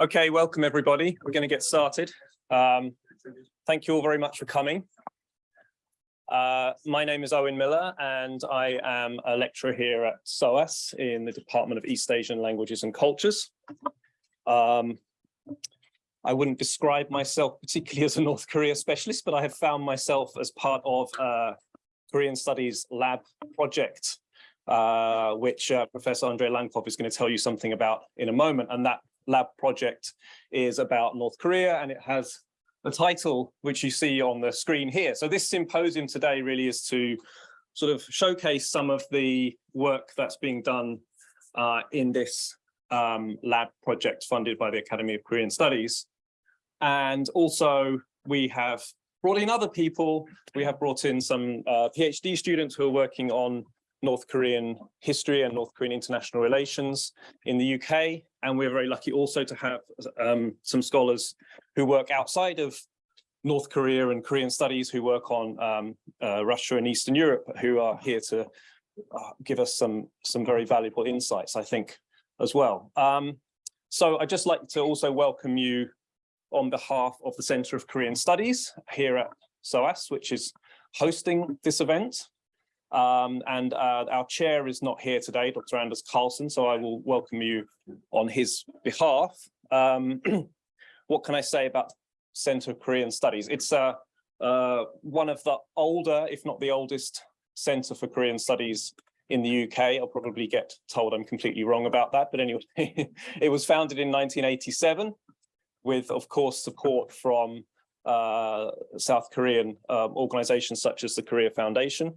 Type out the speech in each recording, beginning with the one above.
Okay, welcome everybody. We're going to get started. Um, thank you all very much for coming. Uh, my name is Owen Miller and I am a lecturer here at SOAS in the Department of East Asian Languages and Cultures. Um, I wouldn't describe myself particularly as a North Korea specialist, but I have found myself as part of a Korean Studies lab project, uh, which uh, Professor Andrei Lankov is going to tell you something about in a moment. And that lab project is about North Korea and it has the title which you see on the screen here. So this symposium today really is to sort of showcase some of the work that's being done uh, in this um, lab project funded by the Academy of Korean Studies. And also we have brought in other people. We have brought in some uh, PhD students who are working on North Korean history and North Korean international relations in the UK. And we're very lucky also to have um, some scholars who work outside of North Korea and Korean studies who work on um, uh, Russia and Eastern Europe who are here to uh, give us some, some very valuable insights, I think, as well. Um, so I'd just like to also welcome you on behalf of the Center of Korean Studies here at SOAS, which is hosting this event. Um, and uh, our chair is not here today, Dr. Anders Karlsson, so I will welcome you on his behalf. Um, what can I say about Center of Korean Studies? It's uh, uh, one of the older, if not the oldest, Center for Korean Studies in the UK. I'll probably get told I'm completely wrong about that, but anyway, it was founded in 1987 with, of course, support from uh, South Korean uh, organizations such as the Korea Foundation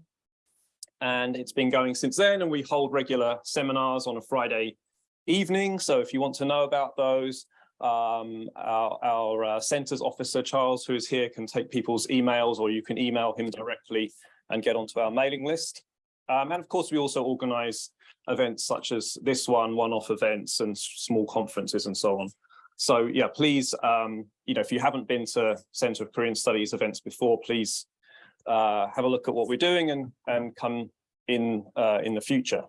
and it's been going since then and we hold regular seminars on a Friday evening. So if you want to know about those, um, our, our uh, centers officer, Charles, who is here, can take people's emails or you can email him directly and get onto our mailing list. Um, and of course, we also organize events such as this one, one-off events and small conferences and so on. So yeah, please, um, you know, if you haven't been to Center of Korean Studies events before, please uh, have a look at what we're doing and, and come in, uh, in the future.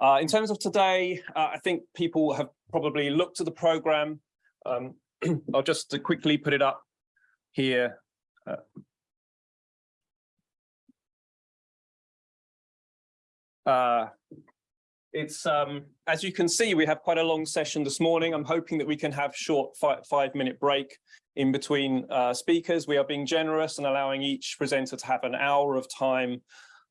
Uh, in terms of today, uh, I think people have probably looked at the program. Um, I'll just quickly put it up here. Uh, uh, it's um, as you can see, we have quite a long session this morning. I'm hoping that we can have short five, five minute break in between uh, speakers. We are being generous and allowing each presenter to have an hour of time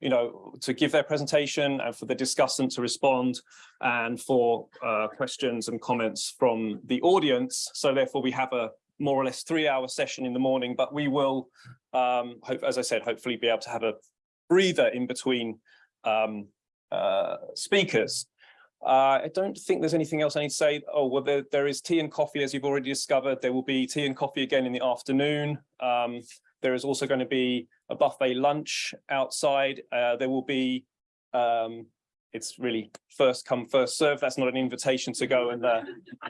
you know, to give their presentation and for the discussant to respond and for uh, questions and comments from the audience. So therefore we have a more or less three hour session in the morning, but we will, um, hope, as I said, hopefully be able to have a breather in between um, uh, speakers. Uh, I don't think there's anything else I need to say. Oh, well, there, there is tea and coffee, as you've already discovered. There will be tea and coffee again in the afternoon. Um, there is also going to be a buffet lunch outside. Uh, there will be, um, it's really first come, first serve. That's not an invitation to go and uh,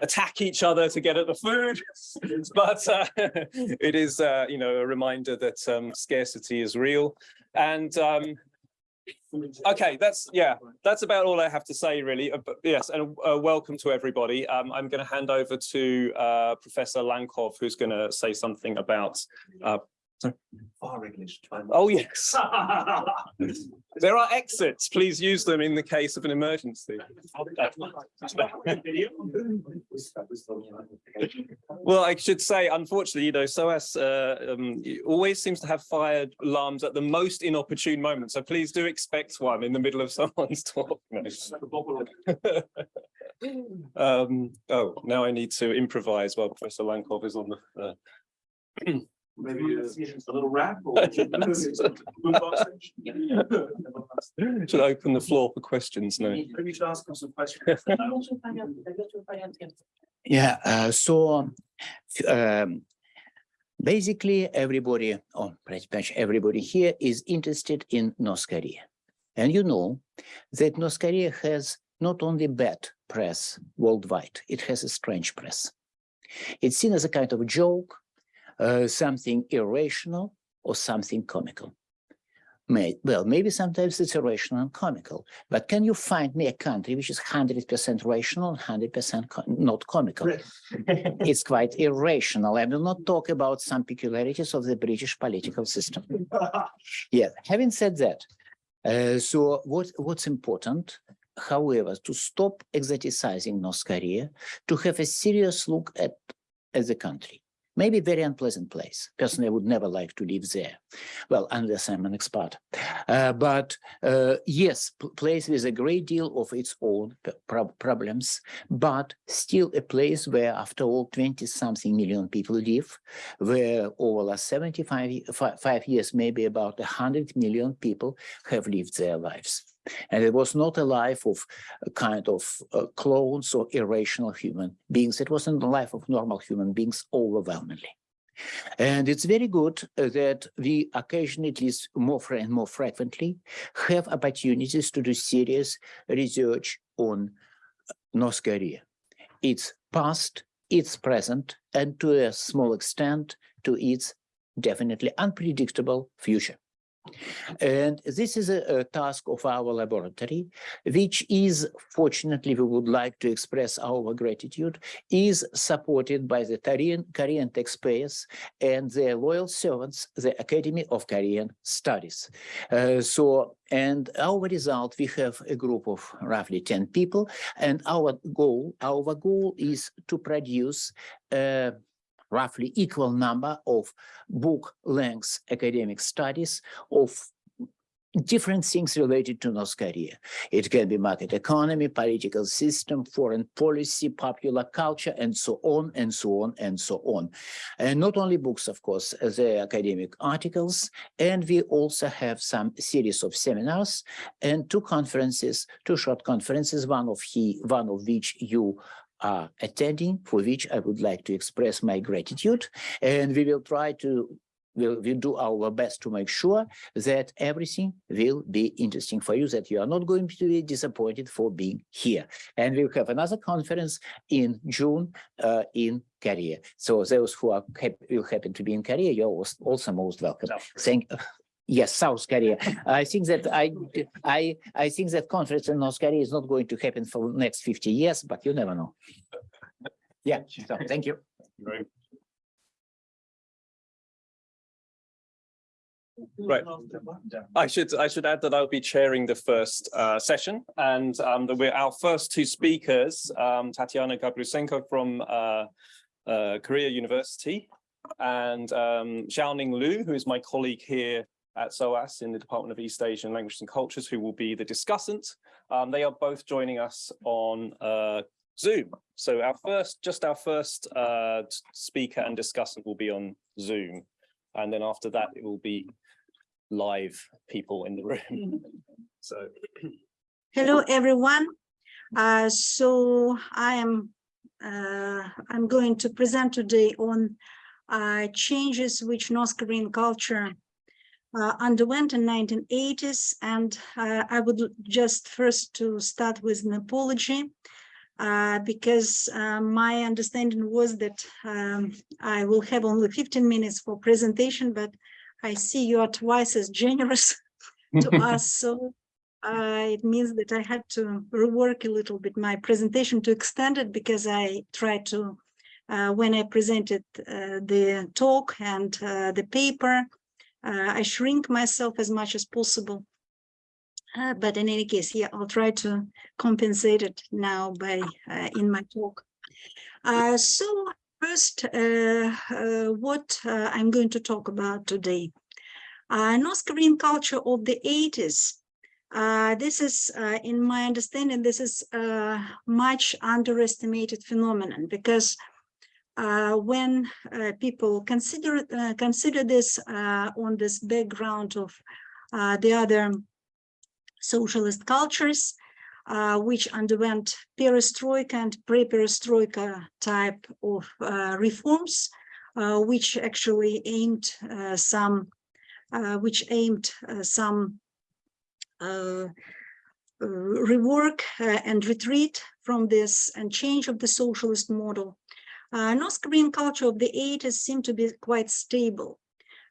attack each other to get at the food, but uh, it is, uh, you know, a reminder that um, scarcity is real. And um, Okay, that's yeah, that's about all I have to say really. Uh, yes, and uh, welcome to everybody. Um, I'm going to hand over to uh, Professor Lankov, who's going to say something about Far English. Oh, yes. there are exits. Please use them in the case of an emergency. well, I should say, unfortunately, you know, SOAS uh, um, always seems to have fire alarms at the most inopportune moment. So please do expect one in the middle of someone's talk. um, oh, now I need to improvise while Professor Lankov is on the. Uh, Maybe a little rap or Should I open the floor for questions now? maybe you should ask them some questions. Yeah, uh, so um, basically everybody, or pretty much everybody here is interested in North Korea. And you know that North Korea has not only bad press worldwide, it has a strange press. It's seen as a kind of joke, uh, something irrational or something comical. May, well, maybe sometimes it's irrational and comical, but can you find me a country which is 100% rational and 100% co- not comical? It's quite irrational. I will not talk about some peculiarities of the British political system. Yeah, having said that, uh, so what, what's important, however, to stop exoticizing North Korea, to have a serious look at, at the country. Maybe very unpleasant place. Personally, I would never like to live there. Well, unless I'm an expert. Uh, but uh, yes, place with a great deal of its own p- prob- problems, but still a place where, after all, 20 something million people live, where over the last 75 five years, maybe about 100 million people have lived their lives. And it was not a life of a kind of uh, clones or irrational human beings. It wasn't the life of normal human beings overwhelmingly. And it's very good uh, that we occasionally, at least more and more frequently, have opportunities to do serious research on uh, North Korea, its past, its present, and to a small extent, to its definitely unpredictable future. And this is a, a task of our laboratory, which is, fortunately, we would like to express our gratitude, is supported by the Korean, Korean taxpayers and their loyal servants, the Academy of Korean Studies. Uh, so, and our result, we have a group of roughly 10 people, and our goal, our goal is to produce a roughly equal number of book length academic studies of different things related to North Korea. It can be market economy, political system, foreign policy, popular culture, and so on and so on and so on. And not only books, of course, the academic articles, and we also have some series of seminars and two conferences, two short conferences, one of he, one of which you are attending, for which I would like to express my gratitude. And we will try to we'll, we'll do our best to make sure that everything will be interesting for you, that you are not going to be disappointed for being here. And we'll have another conference in June uh, in Korea. So those who are will happen to be in Korea, you're als- also most welcome. Thank. Yes, South Korea. I think that I, I, I think that conference in North Korea is not going to happen for the next 50 years, but you never know. Yeah, so thank you. Right. I should I should add that I'll be chairing the first uh, session, and um, that we're our first two speakers, um, Tatiana Gabroussenko from uh, uh, Korea University, and um, Xiaoning Lu, who is my colleague here at SOAS in the Department of East Asian Languages and Cultures, who will be the discussant. Um, they are both joining us on uh, Zoom. So our first, just our first uh, speaker and discussant will be on Zoom, and then after that it will be live people in the room. So Hello, everyone. Uh, so I am, uh, I'm going to present today on uh, changes which North Korean culture uh, underwent in 1980s. And uh, I would just first to start with an apology uh, because uh, my understanding was that um, I will have only 15 minutes for presentation, but I see you are twice as generous to us. So uh, it means that I had to rework a little bit my presentation to extend it because I tried to, uh, when I presented uh, the talk and uh, the paper, uh, I shrink myself as much as possible. Uh, but in any case, yeah, I'll try to compensate it now by uh, in my talk. Uh, so first, uh, uh, what I'm going to talk about today. North Korean culture of the 80s uh, this is, in my understanding, this is a much underestimated phenomenon because when uh, people consider uh, consider this uh, on this background of uh, the other socialist cultures, uh, which underwent perestroika and pre-perestroika type of uh, reforms, uh, which actually aimed uh, some, uh, which aimed uh, some uh, uh, rework uh, and retreat from this and change of the socialist model. Uh, North Korean culture of the 80s seemed to be quite stable.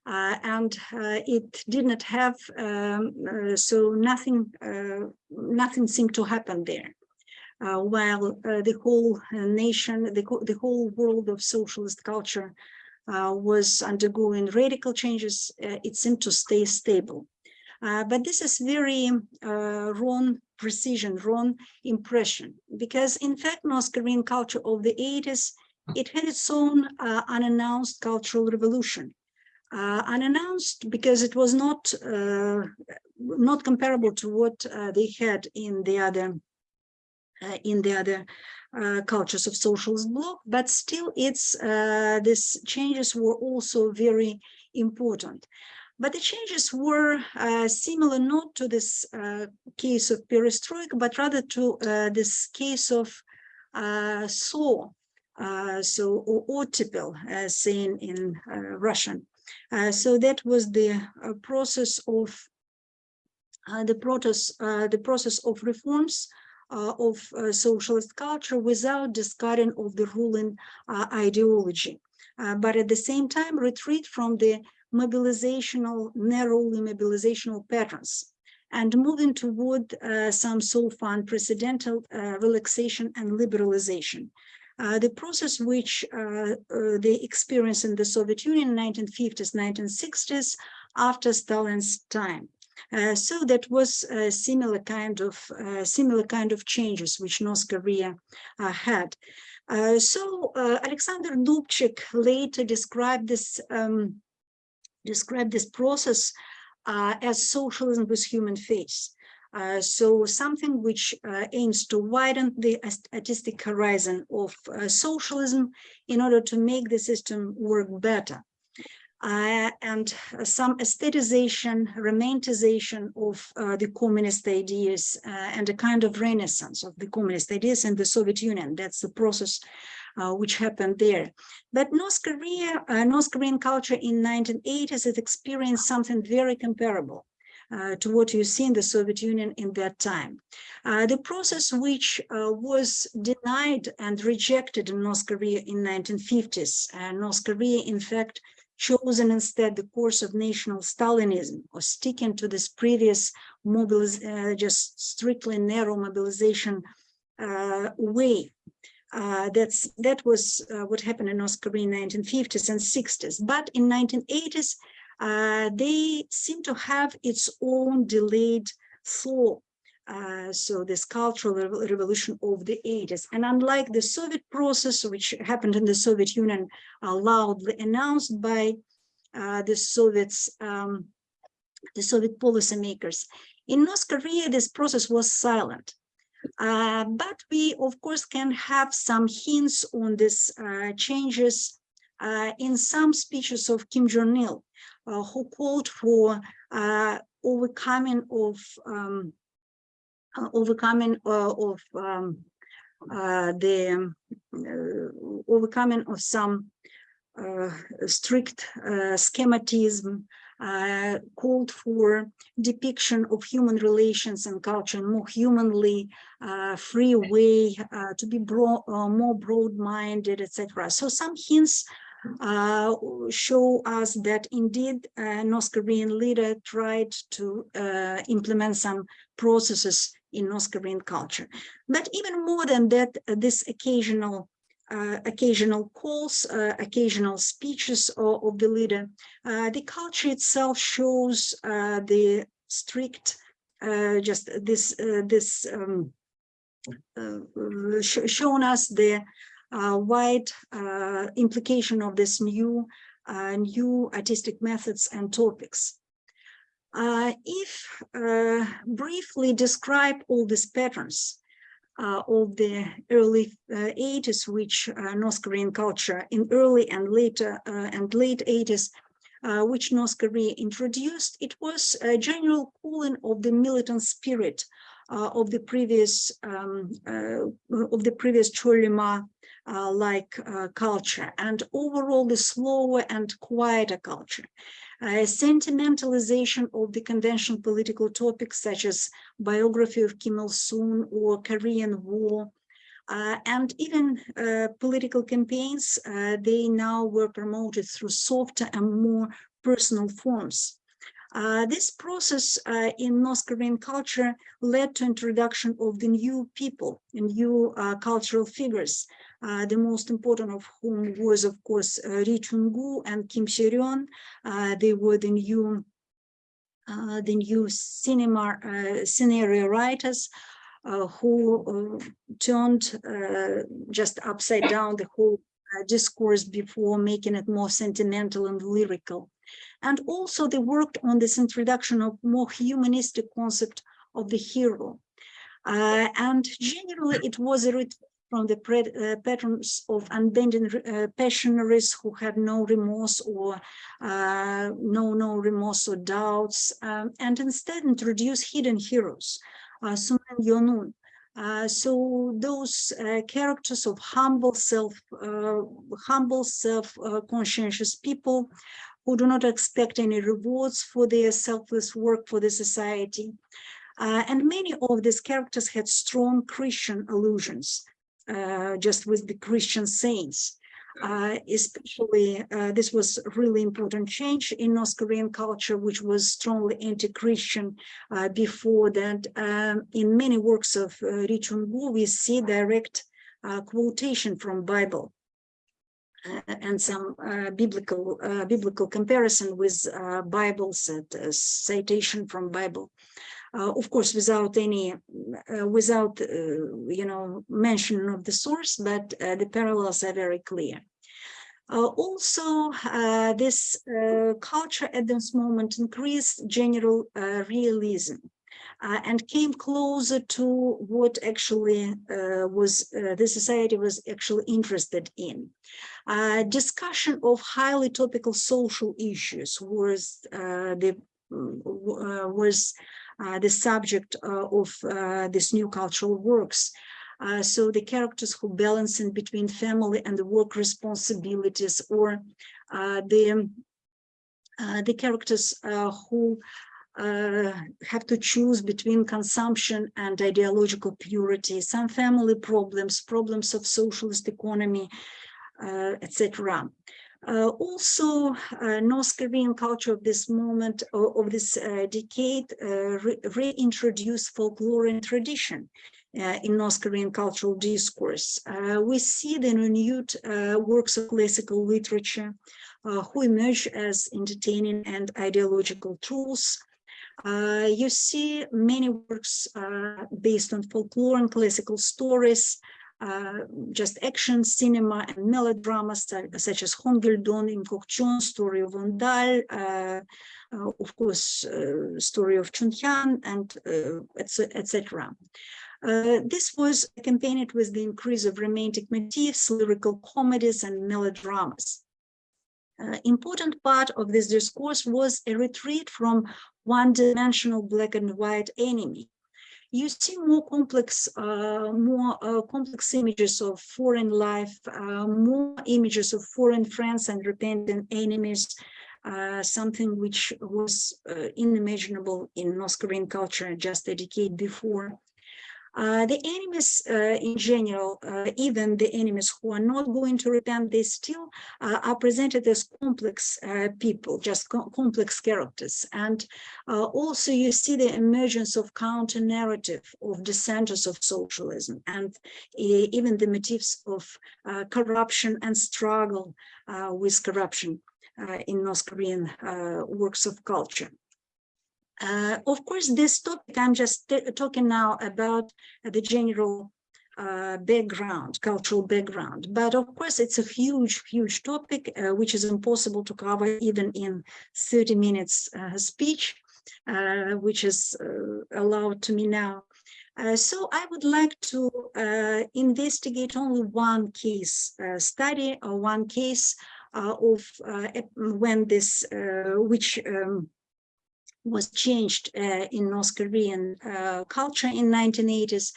Uh, and uh, it did not have, um, uh, so nothing, uh, nothing seemed to happen there. Uh, while the whole nation, the, the whole world of socialist culture was undergoing radical changes, it seemed to stay stable. But this is very wrong precision, wrong impression, because in fact, North Korean culture of the 80s, it had its own uh, unannounced cultural revolution. Uh, unannounced because it was not uh, not comparable to what uh, they had in the other uh, in the other uh, cultures of socialist bloc, but still it's these changes were also very important. But the changes were uh, similar not to this uh, case of perestroika, but rather to uh, this case of uh, SO, uh, so or ottepel, as saying in uh, Russian. Uh, so that was the uh, process of uh, the process, uh, the process of reforms uh, of uh, socialist culture without discarding of the ruling uh, ideology, Uh, but at the same time retreat from the mobilizational, narrowly mobilizational patterns and moving toward uh, some so far unprecedented uh, relaxation and liberalization. Uh, the process which uh, uh, they experienced in the Soviet Union in 1950s, 1960s after Stalin's time. Uh, so that was a similar kind of similar kind of changes which North Korea had. So Alexander Dubček later described this um, described this process uh, as socialism with human face. Uh, so something which uh, aims to widen the artistic horizon of uh, socialism in order to make the system work better. Uh, and some aestheticization, romanticization of uh, the communist ideas and a kind of renaissance of the communist ideas in the Soviet Union. That's the process uh, which happened there. But North Korea, uh, North Korean culture in 1980s has experienced something very comparable. Uh, to what you see in the Soviet Union in that time. Uh, the process which uh, was denied and rejected in North Korea in 1950s, uh, North Korea, in fact, chosen instead the course of national Stalinism or sticking to this previous mobiliz uh, just strictly narrow mobilization uh, way. Uh, that's that was what happened in North Korea in 1950s and 60s. But in 1980s, uh, they seem to have its own delayed flow. Uh, so this cultural revo- revolution of the 80s. And unlike the Soviet process, which happened in the Soviet Union, uh, loudly announced by uh, the Soviets, um, the Soviet policymakers, in North Korea, this process was silent. Uh, but we, of course, can have some hints on these uh, changes uh, in some speeches of Kim Jong-il, who called for uh, overcoming of um, uh, overcoming uh, of um, uh, the uh, overcoming of some uh, strict uh, schematism, uh, called for depiction of human relations and culture in more humanly uh, free way uh, to be bro uh, more broad-minded, etc. So some hints uh, show us that indeed uh, North Korean leader tried to uh, implement some processes in North Korean culture. But even more than that, this occasional uh, occasional calls, uh, occasional speeches of, of the leader, uh, the culture itself shows the strict, just this this um, sh shown us the wide uh, implication of this new uh, new artistic methods and topics. Uh, if briefly describe all these patterns uh, of the early uh, 80s, which uh, North Korean culture in early and later and late 80s, uh, which North Korea introduced, it was a general cooling of the militant spirit of the previous um, of the previous Chollima uh, like uh, culture and overall the slower and quieter culture. Uh, sentimentalization of the conventional political topics such as biography of Kim Il-sung or Korean War, uh, and even uh, political campaigns, uh, they now were promoted through softer and more personal forms. Uh, this process uh, in North Korean culture led to introduction of the new people, and new uh, cultural figures, uh, the most important of whom was, of course, uh, Ri Chun-gu and Kim Se-ryun. Uh, they were the new, uh, the new cinema uh, scenario writers uh, who turned just upside down the whole discourse before making it more sentimental and lyrical. And also they worked on this introduction of more humanistic concept of the hero. Uh, and generally it was a from the uh, patterns of unbending uh, passionaries who had no remorse or uh, no no remorse or doubts, um, and instead introduce hidden heroes, uh, Sun and Yonun. Uh, so those uh, characters of humble self, uh, humble self-conscientious people who do not expect any rewards for their selfless work for the society. Uh, and many of these characters had strong Christian allusions, uh, just with the Christian saints. Uh, especially, uh, this was really important change in North Korean culture, which was strongly anti-Christian uh, before that. Um, in many works of uh, Ri Chun-gu, we see direct uh, quotation from Bible uh, and some uh, biblical uh, biblical comparison with uh, Bibles, citation from Bible. Uh, of course, without any, uh, without uh, you know mention of the source, but the parallels are very clear. Uh, also, uh, this uh, culture at this moment increased general realism and came closer to what actually was the society was actually interested in. Discussion of highly topical social issues was the was the subject uh, of uh, this new cultural works. Uh, so the characters who balance in between family and work responsibilities or uh, the uh, the characters uh, who uh, have to choose between consumption and ideological purity, some family problems, problems of socialist economy, uh, etc. Uh, also, uh, North Korean culture of this moment, of this uh, decade, uh, re- reintroduced folklore and tradition uh, in North Korean cultural discourse. Uh, we see the renewed works of classical literature who emerge as entertaining and ideological tools. You see many works based on folklore and classical stories, uh, just action, cinema, and melodramas such as Hong Gil-dong in Kokchon, story of Ondal, uh, uh, of course, uh, story of Chunhyang, and uh, etc. This was accompanied with the increase of romantic motifs, lyrical comedies, and melodramas. Important part of this discourse was a retreat from one-dimensional black and white enemy. You see more complex, uh, more uh, complex images of foreign life, uh, more images of foreign friends and repentant enemies, uh, something which was uh, unimaginable in North Korean culture just a decade before. Uh, the enemies uh, in general, uh, even the enemies who are not going to repent, they still uh, are presented as complex uh, people, just co- complex characters. And also you see the emergence of counter narrative of dissenters of socialism and even the motifs of corruption and struggle with corruption in North Korean works of culture. Uh, of course, this topic, I'm just talking now about the general uh, background, cultural background. But of course, it's a huge, huge topic, uh, which is impossible to cover even in 30 minutes uh, speech, uh, which is uh, allowed to me now. Uh, so I would like to uh, investigate only one case uh, study or one case of when this, which um, was changed uh, in North Korean uh, culture in 1980s.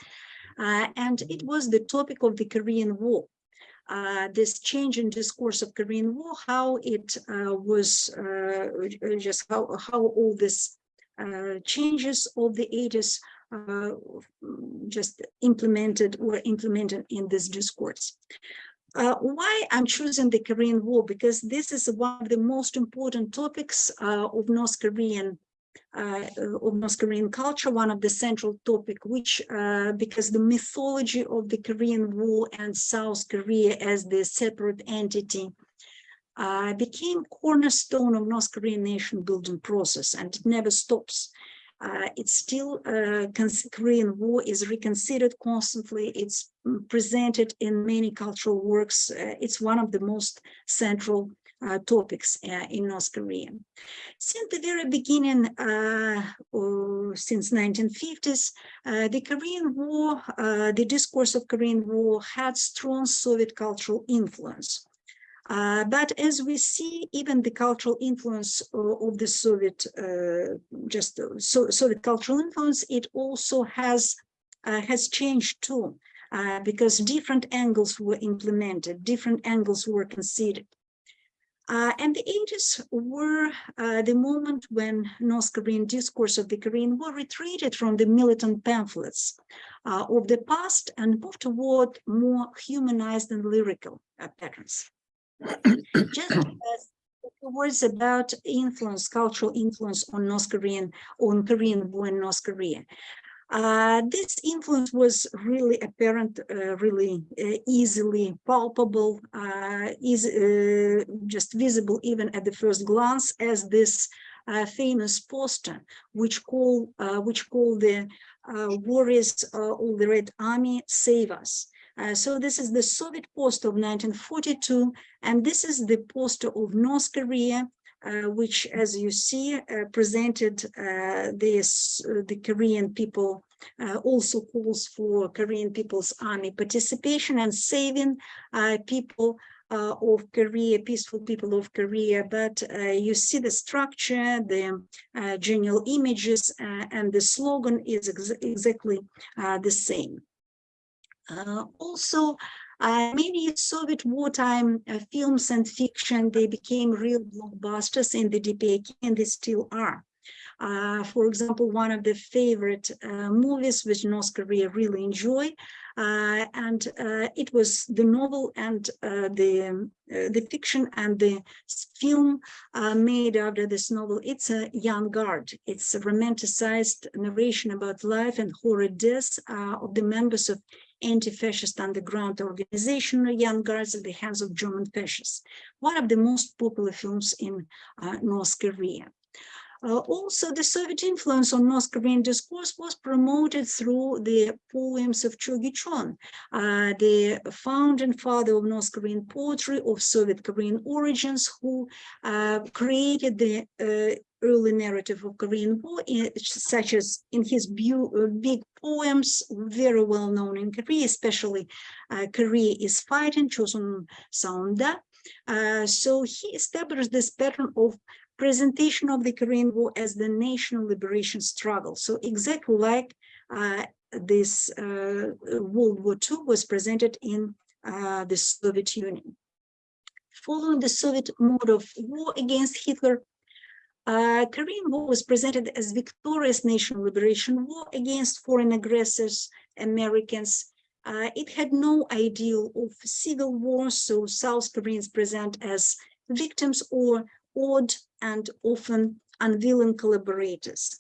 Uh, and it was the topic of the Korean War. Uh, this change in discourse of Korean War, how it uh, was uh, just how, how all this uh, changes of the 80s uh, just implemented were implemented in this discourse. Why I'm choosing the Korean War? Because this is one of the most important topics of North Korean of North Korean culture, one of the central topic, which uh, because the mythology of the Korean War and South Korea as the separate entity uh, became cornerstone of North Korean nation building process, and it never stops. Uh, it's still uh, Korean War is reconsidered constantly. It's mm, presented in many cultural works. Uh, it's one of the most central uh, topics uh, in North Korea. Since the very beginning, uh, since 1950s, uh, the Korean War, uh, the discourse of Korean War had strong Soviet cultural influence. Uh, but as we see, even the cultural influence of, the Soviet, just so, Soviet cultural influence, it also has has changed too. because different angles were implemented, different angles were considered. Uh, and the 80s were uh, the moment when North Korean discourse of the Korean War retreated from the militant pamphlets uh, of the past and moved toward more humanized and lyrical uh, patterns. Just as words about influence, cultural influence on North Korean, on Korean War in North Korea. Uh, this influence was really apparent, uh, really uh, easily palpable, uh, is uh, just visible even at the first glance as this famous poster, which call which call the warriors of the Red Army save us. so this is the Soviet poster of 1942, and this is the poster of North Korea which, as you see, uh, presented uh, this the Korean people also calls for Korean People's Army participation and saving people uh, of Korea, peaceful people of Korea, but uh, you see the structure, the uh, general images, and the slogan is ex exactly the same. also, uh, many Soviet wartime uh, films and fiction, they became real blockbusters in the DPRK and they still are. Uh, for example, one of the favorite uh, movies which North Korea really enjoy, uh, and uh, it was the novel and uh, the the fiction and the film made after this novel. It's a young guard. It's a romanticized narration about life and horrid of the members of anti-fascist underground organization Young Guards at the hands of German fascists. One of the most popular films in uh, North Korea. Uh, also, the Soviet influence on North Korean discourse was promoted through the poems of Cho Gi-chon, uh, the founding father of North Korean poetry of Soviet Korean origins, who uh, created the uh, early narrative of Korean War, such as in his uh, big poems, very well known in Korea, especially uh, Korea is Fighting, Chosun Saunda. so he established this pattern of presentation of the Korean War as the national liberation struggle. So exactly like uh, this uh, World War II was presented in uh, the Soviet Union. Following the Soviet mode of war against Hitler, uh, Korean War was presented as victorious national liberation war against foreign aggressors, Americans. Uh, it had no ideal of civil war, so South Koreans present as victims or odd and often unwilling collaborators.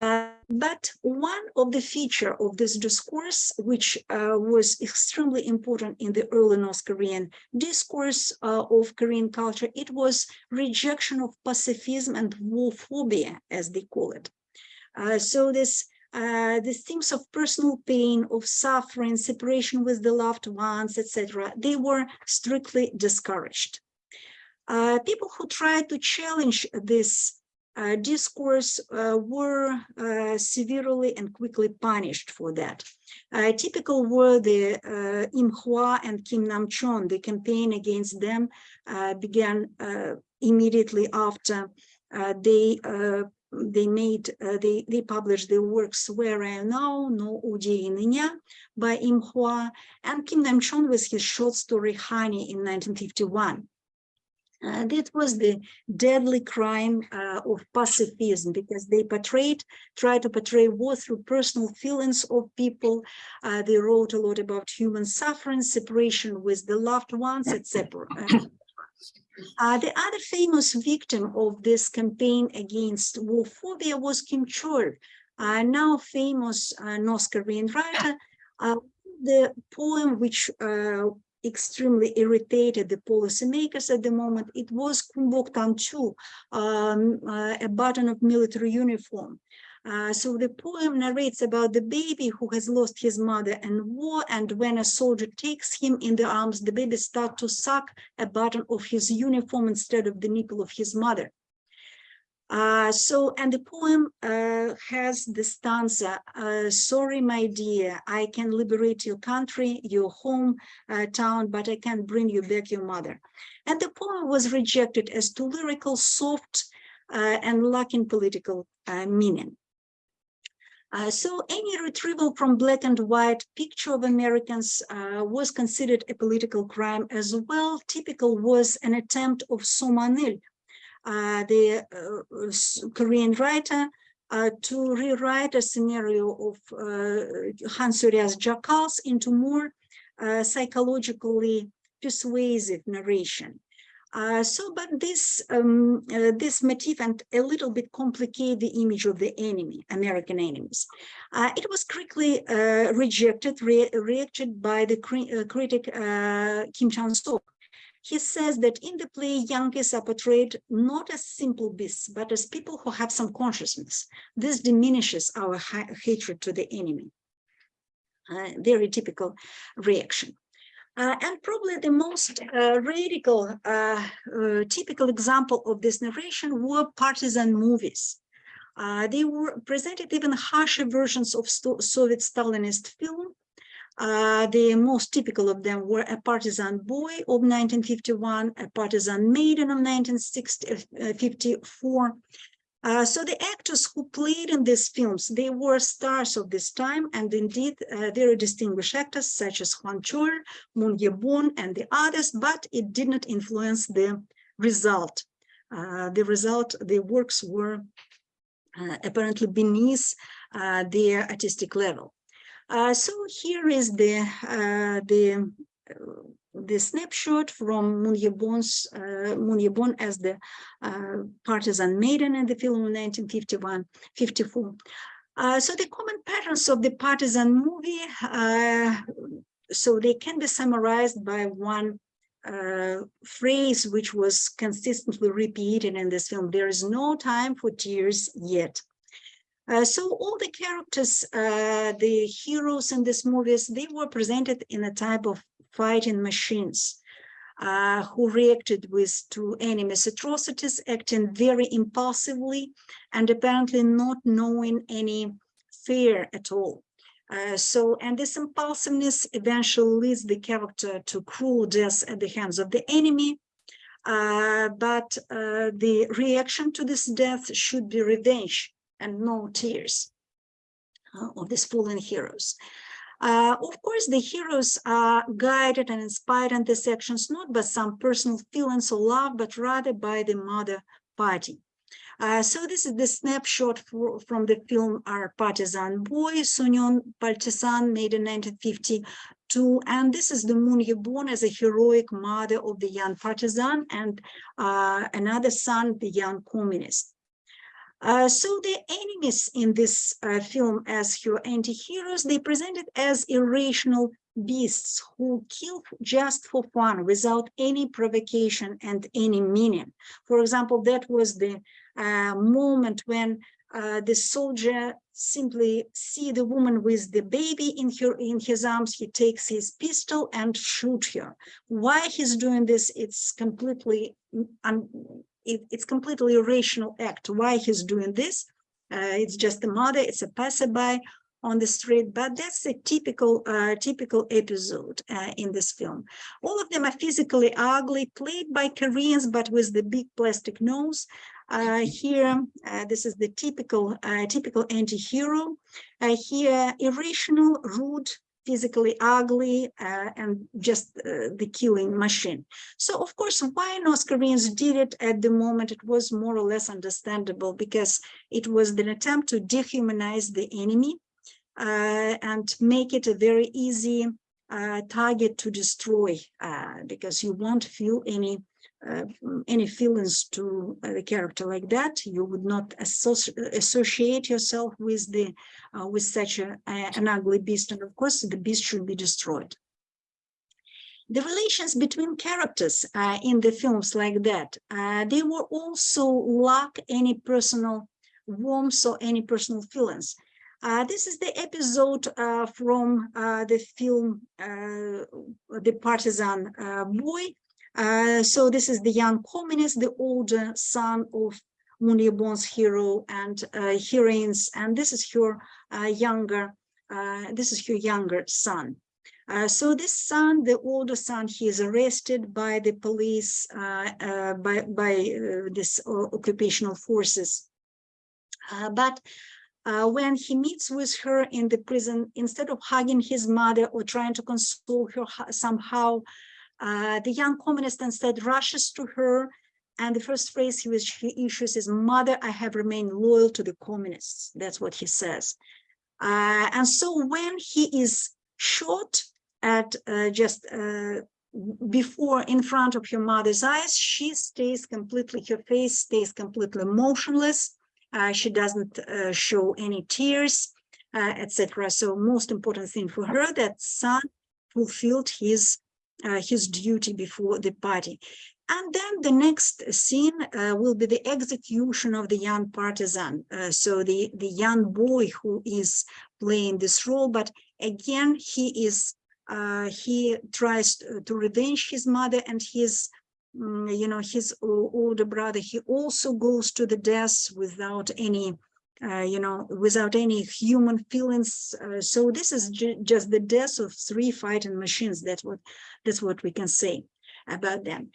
Uh, but one of the feature of this discourse, which uh, was extremely important in the early North Korean discourse uh, of Korean culture, it was rejection of pacifism and war phobia, as they call it. Uh, so this uh, the themes of personal pain, of suffering, separation with the loved ones, etc., they were strictly discouraged. Uh, people who tried to challenge this uh, discourse uh, were uh, severely and quickly punished for that. Uh, typical were the uh, Im Hwa and Kim Nam-chon. The campaign against them began immediately after they they made they they published their works Where I Now, No Uji Nya by Im Hwa, and Kim Nam-chon with his short story Honey in 1951. Uh, that was the deadly crime uh, of pacifism because they portrayed, try to portray war through personal feelings of people. Uh, they wrote a lot about human suffering, separation with the loved ones, etc. Uh, the other famous victim of this campaign against war phobia was Kim Chol, uh, now famous uh, North Korean writer. Uh, the poem which uh, extremely irritated the policymakers at the moment, it was Kumbok Tanchu, um, uh, a button of military uniform. Uh, so the poem narrates about the baby who has lost his mother in war, and when a soldier takes him in the arms, the baby starts to suck a button of his uniform instead of the nipple of his mother. Uh, so, and the poem uh, has the stanza, uh, sorry, my dear, I can liberate your country, your home uh, town, but I can't bring you back your mother. And the poem was rejected as too lyrical, soft, uh, and lacking political uh, meaning. So any retrieval from black and white picture of Americans was considered a political crime as well. Typical was an attempt of Somanil, the uh, Korean writer, uh, to rewrite a scenario of uh, Han Sorya's Jackals into more uh, psychologically persuasive narration. Uh, so, but this um, uh, this motif and a little bit complicate the image of the enemy, American enemies. Uh, it was quickly uh, rejected, re reacted by the cri uh, critic uh, Kim Chan-sok. He says that in the play, Yankees are portrayed not as simple beasts, but as people who have some consciousness. This diminishes our ha hatred to the enemy. very typical reaction. Uh, and probably the most uh, radical, uh, uh typical example of this narration were partisan movies. Uh, they were presented even harsher versions of Soviet Stalinist film. Uh, the most typical of them were A Partisan Boy of 1951, A Partisan Maiden of 1954, uh, so the actors who played in these films, they were stars of this time, and indeed uh, very distinguished actors such as Hwang Chol, Moon Ye-bong, and the others, but it did not influence the result. Uh, the result, the works were uh, apparently beneath uh, their artistic level. So here is the the the snapshot from Moon Ye-bong's uh, as the uh, partisan maiden in the film of 1951, 54. Uh, so the common patterns of the partisan movie, uh, so they can be summarized by one uh, phrase which was consistently repeated in this film. There is no time for tears yet. Uh, so all the characters, uh, the heroes in these movies, they were presented in a type of fighting machines uh, who reacted with to enemies' atrocities, acting very impulsively and apparently not knowing any fear at all. Uh, so, and this impulsiveness eventually leads the character to cruel death at the hands of the enemy. Uh, but the reaction to this death should be revenge and no tears uh, of these fallen heroes. Uh, of course, the heroes are guided and inspired in these actions not by some personal feelings of love, but rather by the mother party. Uh, so this is the snapshot for, from the film Our Partisan Boy, Sunyon Partisan, made in 1952. And this is the Moon Ye-bong as a heroic mother of the young partisan and uh, another son, the young communist. Uh, so the enemies in this uh, film as your anti-heroes, they presented as irrational beasts who kill just for fun without any provocation and any meaning. For example, that was the uh, moment when uh, the soldier simply see the woman with the baby in her in his arms he takes his pistol and shoot her why he's doing this it's completely un it, it's completely irrational act. Why he's doing this? Uh, it's just a mother it's a passerby on the street but that's a typical uh, typical episode uh, in this film. All of them are physically ugly played by koreans but with the big plastic nose. Uh, here uh, this is the typical uh, typical anti-hero. Here irrational rude physically ugly uh, and just uh, the killing machine. So of course, why North Koreans did it at the moment, it was more or less understandable because it was an attempt to dehumanize the enemy uh, and make it a very easy uh, target to destroy uh, because you won't feel any uh, any feelings to the character like that. You would not associ associate yourself with the uh, with such a, a- an ugly beast, and of course, the beast should be destroyed. The relations between characters uh, in the films like that, uh, they were also lack any personal warmth or any personal feelings. Uh, this is the episode uh, from uh, the film uh, The Partisan uh, Boy. Uh, so this is the young communist, the older son of Moon Ye-bong's hero and uh, heroines, and this is her uh, younger, uh, this is her younger son. Uh, so this son, the older son, he is arrested by the police, by by this occupational forces. But uh, when he meets with her in the prison, instead of hugging his mother or trying to console her ho- somehow, uh, the young communist instead rushes to her, and the first phrase he, was, he issues is, "Mother, I have remained loyal to the communists." That's what he says. Uh, and so when he is shot at uh, just uh, before in front of her mother's eyes, she stays completely, her face stays completely motionless. Uh, she doesn't show any tears, etc. So most important thing for her that son fulfilled his uh, his duty before the party. And then the next scene uh, will be the execution of the young partisan. Uh, so the, the young boy who is playing this role, but again, he is, uh, he tries to, revenge his mother and his, mm, you know, his older brother. He also goes to the death without any, uh, you know, without any human feelings. Uh, so this is ju- just the death of three fighting machines. That's what, that's what we can say about them.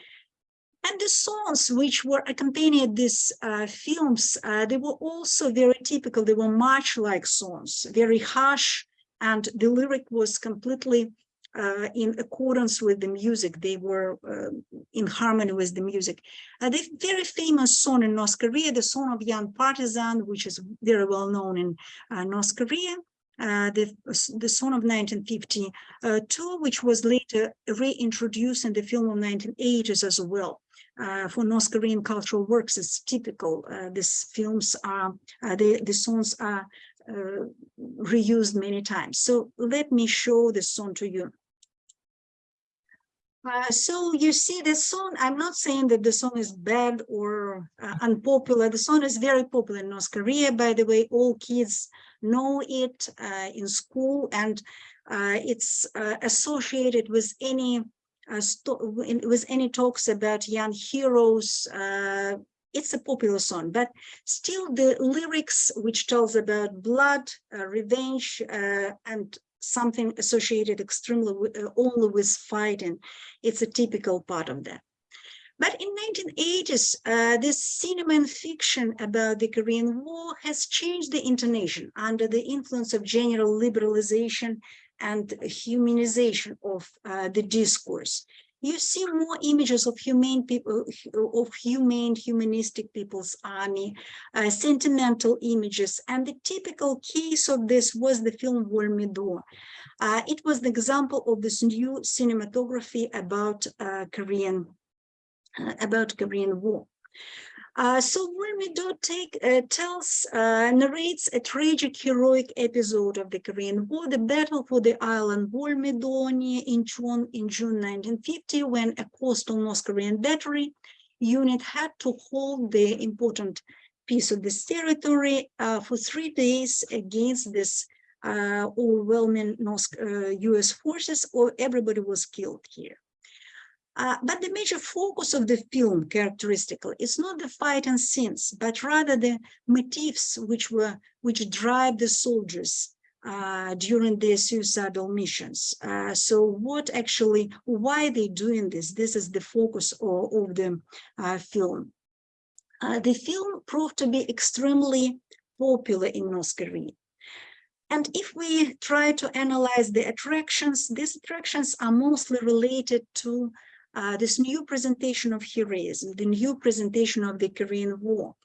And the songs which were accompanied these uh, films, uh, they were also very typical. They were march-like songs, very harsh, and the lyric was completely uh, in accordance with the music. They were uh, in harmony with the music. Uh, the very famous song in North Korea, the song of young partisan, which is very well known in uh, North Korea, uh, the, the song of 1952, which was later reintroduced in the film of 1980s as well uh, for North Korean cultural works is typical. Uh, these films are, uh, the, the songs are uh, reused many times. So let me show the song to you. Uh, so you see the song, I'm not saying that the song is bad or uh, unpopular. The song is very popular in North Korea. By the way, all kids know it uh, in school and uh, it's uh, associated with any with any talks about young heroes. It's a popular song, but still the lyrics, which tells about blood, revenge, and something associated extremely uh, only with fighting, it's a typical part of that. But in 1980s, uh, this cinema and fiction about the Korean War has changed the intonation under the influence of general liberalization and humanization of uh, the discourse. You see more images of humane people, of humane, humanistic people's army, uh, sentimental images, and the typical case of this was the film Wolmido. Uh, it was the example of this new cinematography about uh, Korean, uh, about Korean War. Uh, so Wolmido take uh, tells uh, narrates a tragic heroic episode of the Korean War, the battle for the island Wolmido near Incheon in June 1950, when a coastal North Korean battery unit had to hold the important piece of this territory uh, for three days against this uh, overwhelming North, U.S. forces, or everybody was killed here. Uh, but the major focus of the film, characteristically, is not the fight and scenes, but rather the motifs which were which drive the soldiers uh, during their suicidal missions. Uh, so, what actually, why they doing this? This is the focus of, of the uh, film. Uh, the film proved to be extremely popular in North Korea. And if we try to analyze the attractions, these attractions are mostly related to uh, this new presentation of heroism, the new presentation of the Korean War.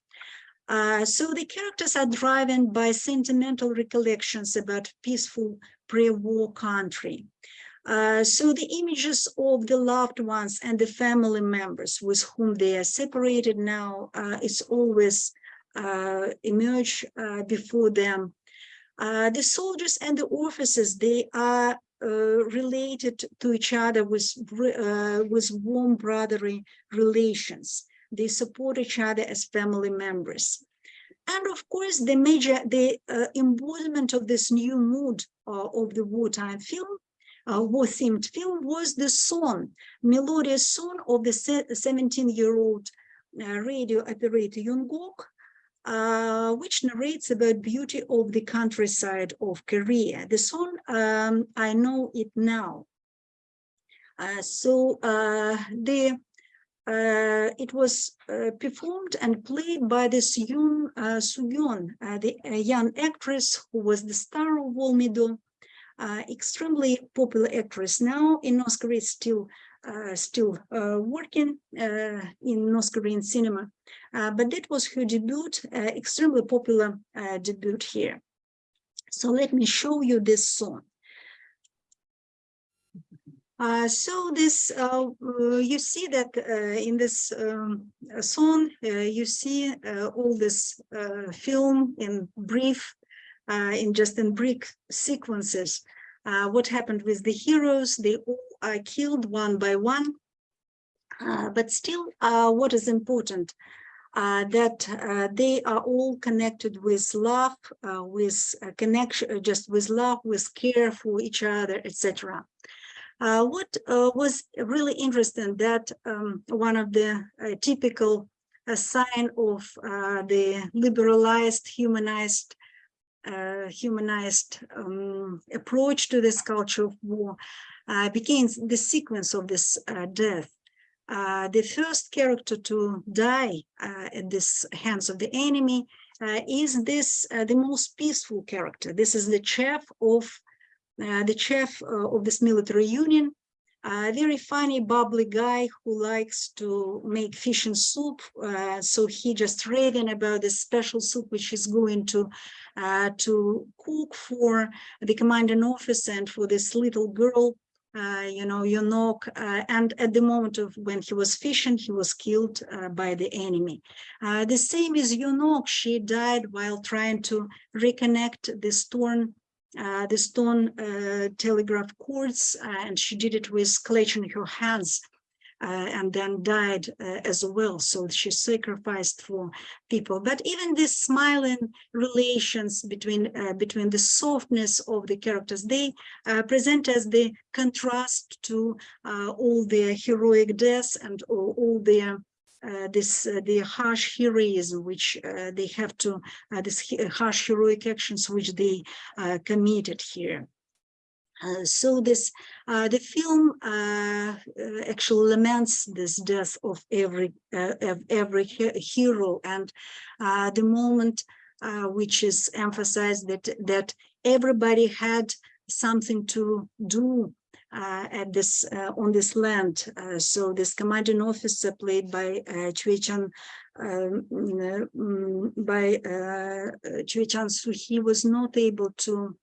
Uh, so the characters are driven by sentimental recollections about peaceful pre-war country. Uh, so the images of the loved ones and the family members with whom they are separated now uh, is always uh, emerge uh, before them. Uh, the soldiers and the officers, they are uh, related to each other with, uh, with warm brotherly relations. They support each other as family members. And of course, the major, the uh, embodiment of this new mood uh, of the wartime film, uh, war-themed film was the song, melodious song of the 17-year-old radio operator Jungkook, uh, which narrates about beauty of the countryside of Korea. The song, um, I know it now. Uh, so uh, the uh, it was uh, performed and played by this Yoon uh, uh, the young actress who was the star of Wolmido, extremely popular actress now in North Korea, still still uh, working uh, in North Korean cinema. but that was her debut, extremely popular debut here. So let me show you this song. Uh, so this, uh, uh, you see that in this um, song, you see all this film in brief, in just in brief sequences. what happened with the heroes? They all are killed one by one. Uh, but still, uh, what is important, uh, that uh, they are all connected with love, uh, with connection, uh, just with love, with care for each other, etc. what was really interesting that um, one of the typical sign of the liberalized, humanized uh, humanized um, approach to this culture of war begins the sequence of this uh, death. Uh, the first character to die uh, at this hands of the enemy uh, is this the most peaceful character. This is the chef of the chief of this military union, a very funny, bubbly guy who likes to make fish and soup. Uh, so he just raving about this special soup, which he's going to uh, to cook for the commanding officer and for this little girl uh, you know, Yonok, uh, and at the moment of when he was fishing, he was killed uh, by the enemy. Uh, the same is Yonok, she died while trying to reconnect the stone, uh, the stone uh, telegraph cords, and she did it with clutching her hands and then died uh, as well. So she sacrificed for people. But even these smiling relations between uh, between the softness of the characters, they uh, present as the contrast to uh, all the heroic deaths and all, all the uh, this uh, the harsh heroism which uh, they have to this harsh heroic actions which they committed here uh, so this uh, the film uh, uh actually laments this death of every uh, of every he hero. And the moment which is emphasized that that everybody had something to do at this on this land. So this commanding officer played by uh, Chan um, mm, by uh, Chan he was not able to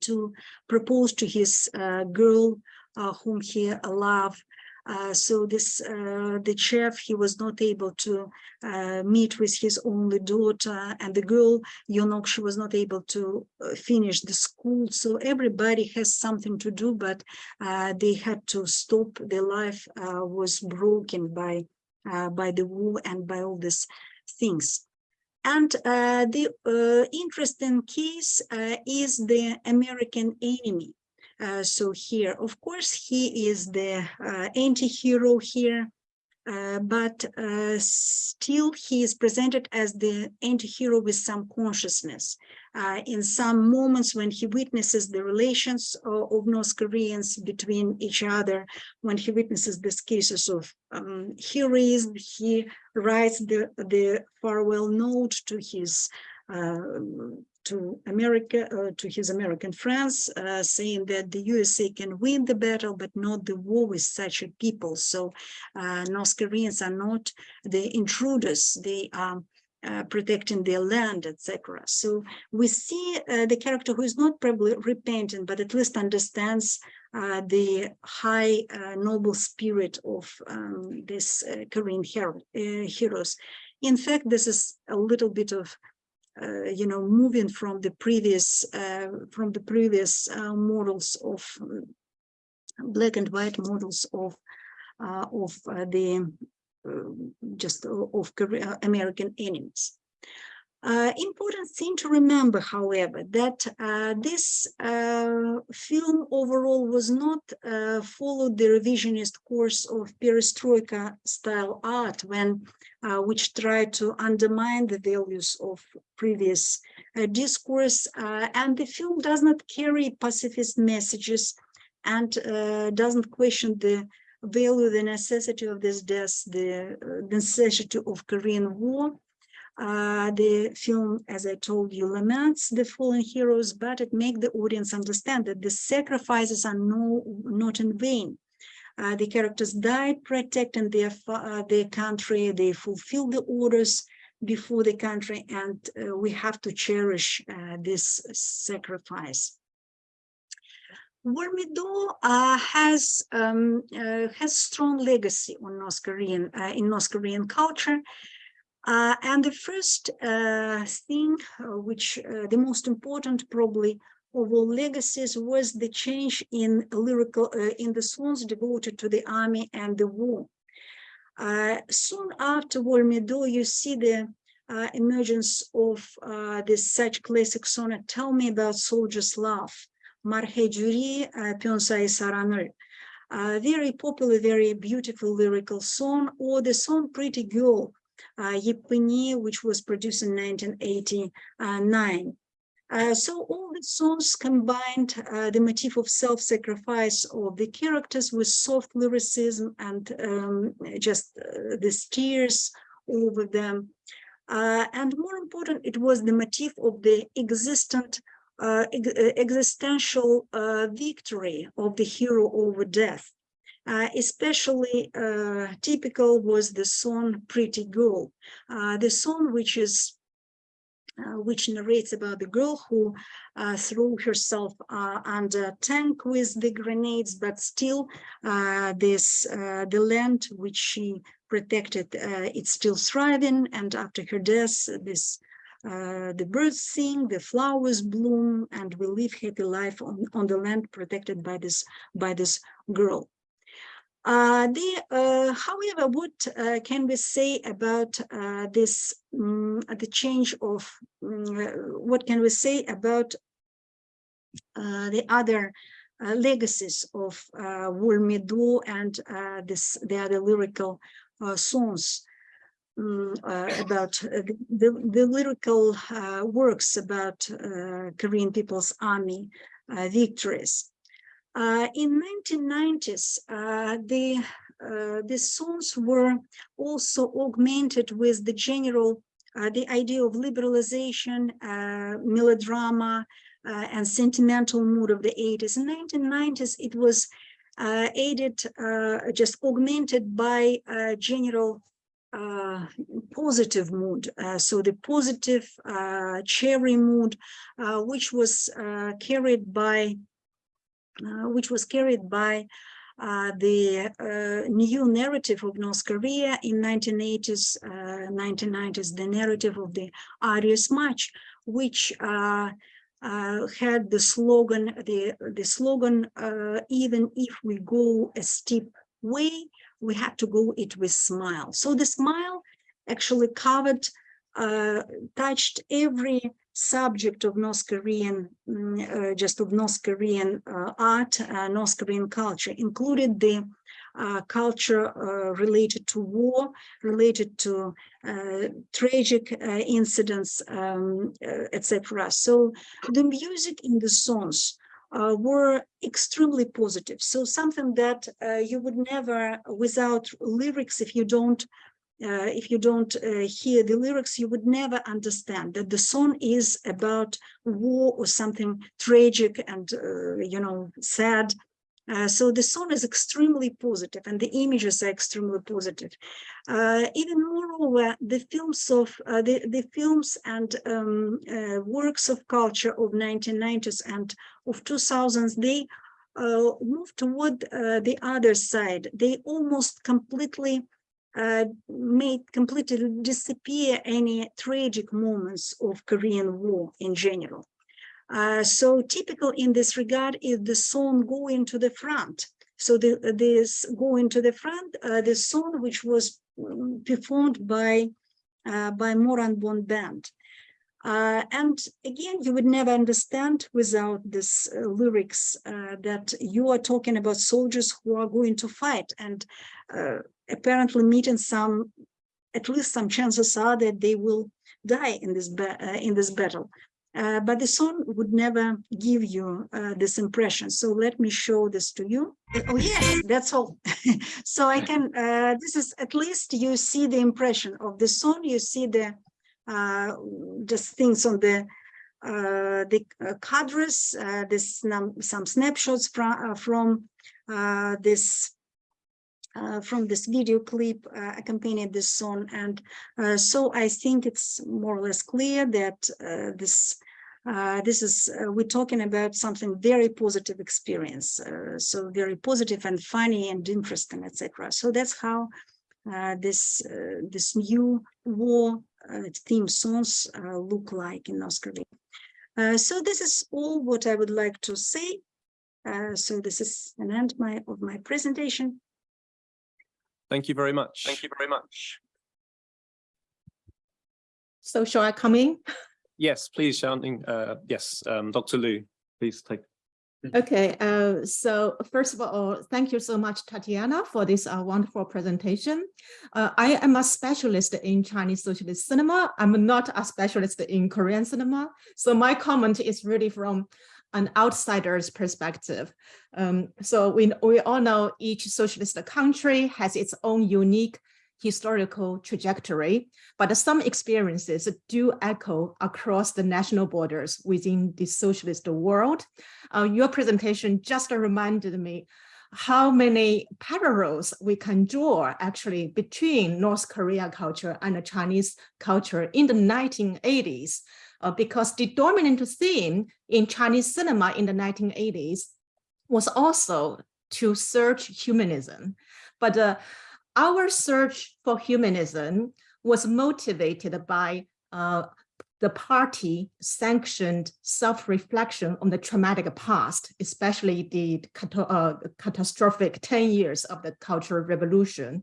to propose to his uh, girl uh, whom he loved. Uh, so this uh, the chef he was not able to uh, meet with his only daughter and the girl Yonok she was not able to finish the school. So everybody has something to do but they had to stop. Their life was broken by by the war and by all these things and uh, the uh, interesting case uh, is the American enemy. Uh, so here, of course, he is the anti-hero here, but still he is presented as the anti-hero with some consciousness uh, in some moments when he witnesses the relations of, of, North Koreans between each other, when he witnesses these cases of um, heroism, he writes the, the farewell note to his uh, to America, uh, to his American friends, uh, saying that the USA can win the battle, but not the war with such a people. So uh, North Koreans are not the intruders; they are uh, protecting their land, etc. So we see uh, the character who is not probably repentant, but at least understands uh, the high uh, noble spirit of um, this uh, Korean hero, heroes. In fact, this is a little bit of, you know, moving from the previous from the previous models of um, black and white models of of the just of American enemies. Uh, important thing to remember, however, that uh, this uh, film overall was not uh, followed the revisionist course of perestroika style art when uh, which tried to undermine the values of previous uh, discourse and the film does not carry pacifist messages and doesn't question the value the necessity of this death the uh, necessity of korean war uh, the film, as I told you, laments the fallen heroes, but it makes the audience understand that the sacrifices are no, not in vain. Uh, the characters died protecting their, uh, their country, they fulfilled the orders before the country, and uh, we have to cherish uh, this sacrifice. Wolmido uh, has um, uh, has strong legacy on North Korean uh, in North Korean culture. Uh, and the first uh, thing, uh, which the most important probably of all legacies, was the change in lyrical in the songs devoted to the army and the war. Soon after Wolmido, you see the emergence of this such classic sonnet, "Tell Me About Soldier's Love," Marhejuri Pyonsai Saranır. a very popular, very beautiful lyrical song, or the song "Pretty Girl." uh, Yipuni, which was produced in 1989. Uh, so all the songs combined uh, the motif of self-sacrifice of the characters with soft lyricism and um, just uh, the tears over them. Uh, and more important, it was the motif of the existent uh, ex- uh, existential uh, victory of the hero over death. Uh, especially uh, typical was the song Pretty Girl, the song which is which narrates about the girl who threw herself under tank with the grenades, but still this the land which she protected, it's still thriving. And after her death, this uh, the birds sing, the flowers bloom, and we live happy life on, on the land protected by this by this girl. Uh, the, uh, however, what uh, can we say about uh, this, um, the change of, um, what can we say about the other legacies of uh, Wolmido and this, the other lyrical songs um, about uh, the, the, the lyrical uh, works about Korean People's Army victories. In 1990s, uh, the uh, the songs were also augmented with the general uh, the idea of liberalization, uh, melodrama, and sentimental mood of the 80s. In 1990s, it was aided, just augmented by general uh, positive mood. Uh, so the positive uh, cherry mood, uh, which was uh, carried by uh, which was carried by uh, the uh, new narrative of North Korea in 1980s, 1990s, the narrative of the Arduous March, which uh, uh, had the slogan, the, the slogan, uh, even if we go a steep way, we had to go it with smile. So the smile actually covered, uh, touched every subject of North Korean, mm, uh, just of North Korean uh, art, uh, North Korean culture, included the uh, culture uh, related to war, related to tragic incidents, um, etc. So the music in the songs uh, were extremely positive. So something that uh, you would never, without lyrics, if you don't uh, if you don't uh, hear the lyrics, you would never understand that the song is about war or something tragic and, uh, you know, sad. Uh, so the song is extremely positive and the images are extremely positive. Uh, even moreover, the films of uh, the, the films and um, uh, works of culture of 1990s and of 2000s, they uh, moved toward the other side. They almost completely made completely disappear any tragic moments of Korean War in general. Uh, so typical in this regard is the song going to the front. So the, this going to the front, uh, the song which was mm, performed by uh, by Moranbong Band. Uh, and again, you would never understand without this uh, lyrics uh, that you are talking about soldiers who are going to fight and uh, apparently meeting some, at least some chances are that they will die in this uh, in this battle. Uh, but the song would never give you this impression. So let me show this to you. Oh yes, that's all. so I can. this is at least you see the impression of the song. You see the uh, just things on the uh, the uh, cadres, uh, this some snapshots from from this from this video clip accompanied this song, and so I think it's more or less clear that this uh, this is uh, we're talking about something very positive experience uh, so very positive and funny and interesting etc so that's how this this new war uh, theme songs uh, look like in Oscar. Uh, so this is all what I would like to say. so this is an end my, of my presentation. Thank you very much. Thank you very much. So shall I come in? Yes, please, shouting. Uh, yes, um, Dr. Lu, please take. Okay, uh, so first of all, thank you so much, Tatiana, for this uh, wonderful presentation. Uh, I am a specialist in Chinese socialist cinema. I'm not a specialist in Korean cinema. So my comment is really from an outsider's perspective. Um, so we, we all know each socialist country has its own unique historical trajectory, but some experiences do echo across the national borders within the socialist world. Uh, your presentation just reminded me how many parallels we can draw actually between North Korea culture and Chinese culture in the 1980s, uh, because the dominant theme in Chinese cinema in the 1980s was also to search humanism. But uh, our search for humanism was motivated by uh, the party sanctioned self-reflection on the traumatic past, especially the uh, catastrophic 10 years of the Cultural Revolution.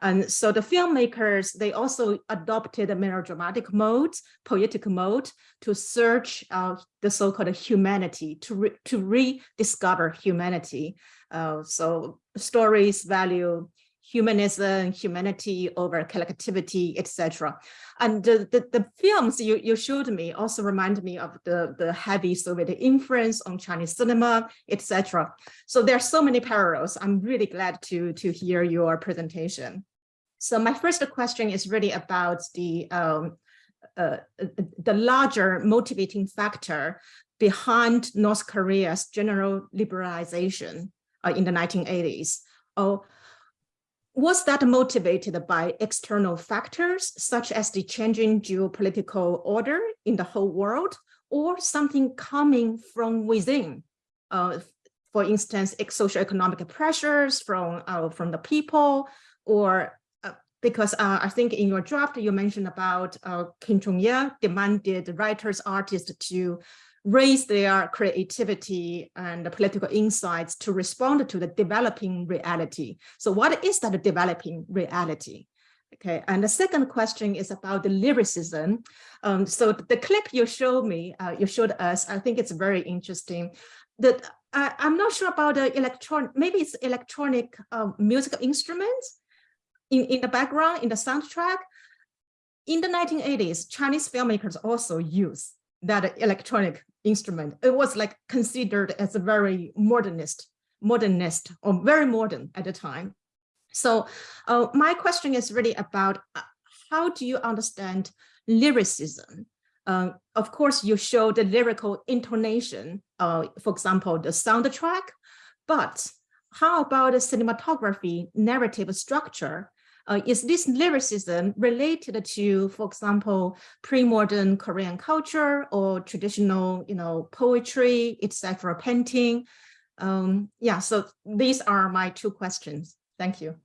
And so the filmmakers, they also adopted a melodramatic mode, poetic mode, to search uh, the so-called humanity, to, re to rediscover humanity. Uh, so stories value humanism, humanity over collectivity, etc. And the, the, the, films you, you showed me also remind me of the, the heavy Soviet influence on Chinese cinema, etc. So there are so many parallels. I'm really glad to, to hear your presentation. So my first question is really about the, um, uh, the larger motivating factor behind North Korea's general liberalization uh, in the 1980s. Oh, was that motivated by external factors such as the changing geopolitical order in the whole world or something coming from within? Uh, for instance, socioeconomic pressures from, uh, from the people or uh, because uh, I think in your draft you mentioned about uh, Kim Jong-il demanded writers, artists to raise their creativity and political insights to respond to the developing reality. So what is that developing reality? Okay, and the second question is about the lyricism. Um, so the clip you showed me, uh, you showed us, I think it's very interesting. That I, am not sure about the electronic, maybe it's electronic um, musical instruments in, in the background, in the soundtrack. In the 1980s, Chinese filmmakers also use that electronic instrument. It was like considered as a very modernist, modernist or very modern at the time. So uh, my question is really about uh, how do you understand lyricism? Uh, of course, you show the lyrical intonation, uh, for example, the soundtrack, but how about the cinematography narrative structure? Uh, is this lyricism related to, for example, pre-modern Korean culture or traditional, you know, poetry, etc., painting? Um, yeah, so these are my two questions. Thank you.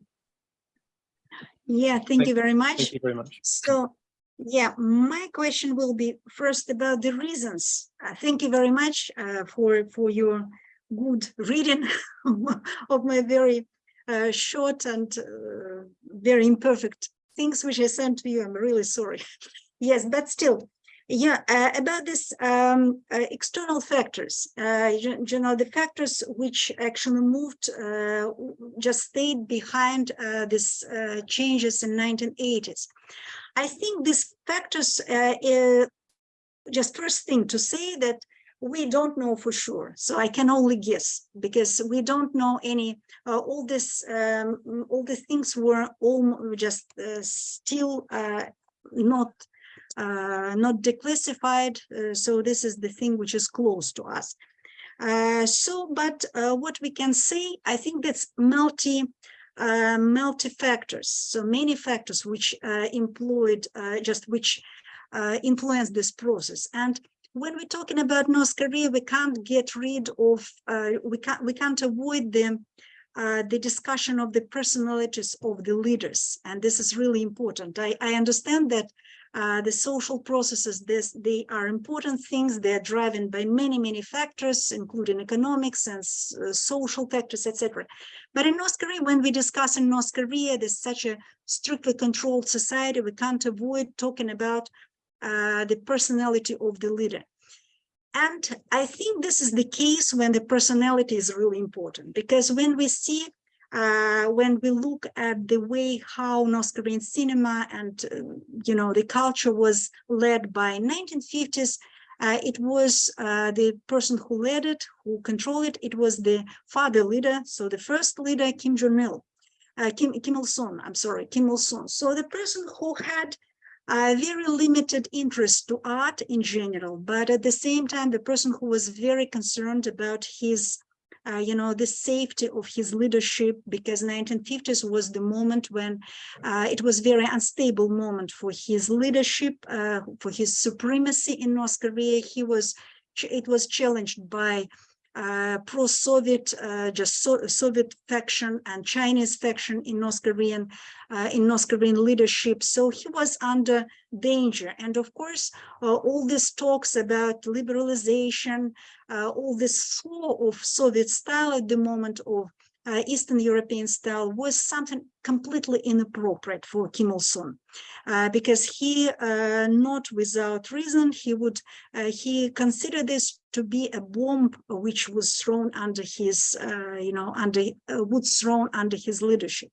Yeah, thank Thank- you very much. Thank you very much. So, yeah, my question will be first about the reasons. Uh, thank you very much uh, for for your good reading of my very uh, short and uh, very imperfect things which I sent to you. I'm really sorry. yes, but still, yeah, uh, about this um, uh, external factors, uh, you, you know, the factors which actually moved, just stayed behind these changes in 1980s. I think these factors, just first thing to say that we don't know for sure. So I can only guess because we don't know any, uh, all this, um, all the things were all just uh, still uh, not uh, not declassified. Uh, so this is the thing which is close to us. Uh, so, but what we can say, I think that's multi, multi factors. So many factors which employed, just which influence this process. And when we're talking about North Korea, we can't get rid of, uh, we can't, we can't avoid them uh, the discussion of the personalities of the leaders. And this is really important. I, I understand that uh, the social processes, this, they are important things. They're driven by many, many factors, including economics and uh, social factors, etc. But in North Korea, when we discuss in North Korea, there's such a strictly controlled society, we can't avoid talking about uh, the personality of the leader. And I think this is the case when the personality is really important, because when we see, uh, when we look at the way how North Korean cinema and, uh, you know, the culture was led by 1950s, uh, it was uh, the person who led it, who controlled it, it was the father leader, so the first leader, Kim Jong-il, uh, Kim, Kim Il-sung, I'm sorry, Kim Il-sung. So the person who had a very limited interest to art in general, but at the same time, the person who was very concerned about his, uh, you know, the safety of his leadership, because 1950s was the moment when uh, it was very unstable moment for his leadership, uh, for his supremacy in North Korea. He was, it was challenged by uh, pro-Soviet, uh, just so, Soviet faction and Chinese faction in North Korean, uh, in North Korean leadership. So he was under danger. And of course, uh, all these talks about liberalization, uh, all this flow of Soviet style at the moment of uh, Eastern European style was something completely inappropriate for Kim Il-sung, uh, because he, uh, not without reason, he would uh, he considered this to be a bomb which was thrown under his, uh, you know, under uh, would thrown under his leadership.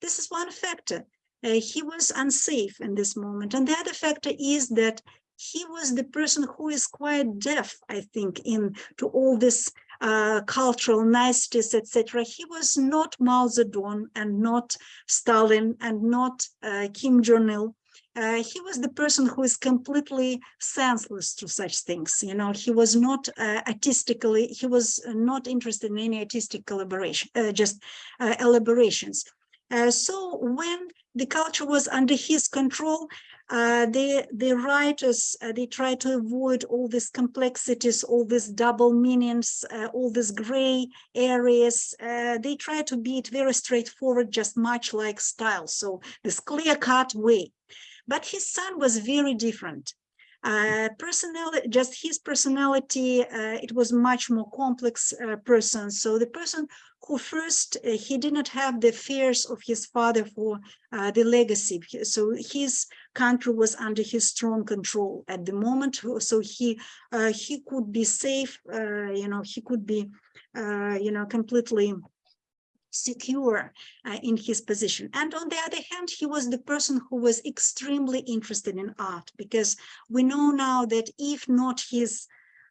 This is one factor. he was unsafe in this moment, and the other factor is that he was the person who is quite deaf, I think, in to all this uh, cultural niceties, etc. He was not Mao Zedong and not Stalin and not uh, Kim Jong-il. Uh, he was the person who is completely senseless to such things. You know, he was not uh, artistically, he was not interested in any artistic collaboration, uh, just uh, elaborations. so when the culture was under his control, uh, the the writers uh, they try to avoid all these complexities all these double meanings uh, all these gray areas. Uh, they try to be it very straightforward just much like style. So this clear-cut way. But his son was very different. Uh, personality, just his personality, uh, it was much more complex uh, person. So the person who first, uh, he did not have the fears of his father for uh, the legacy. So his country was under his strong control at the moment. So he, uh, he could be safe, you know, he could be, you know, completely secure uh, in his position. And on the other hand, he was the person who was extremely interested in art because we know now that if not his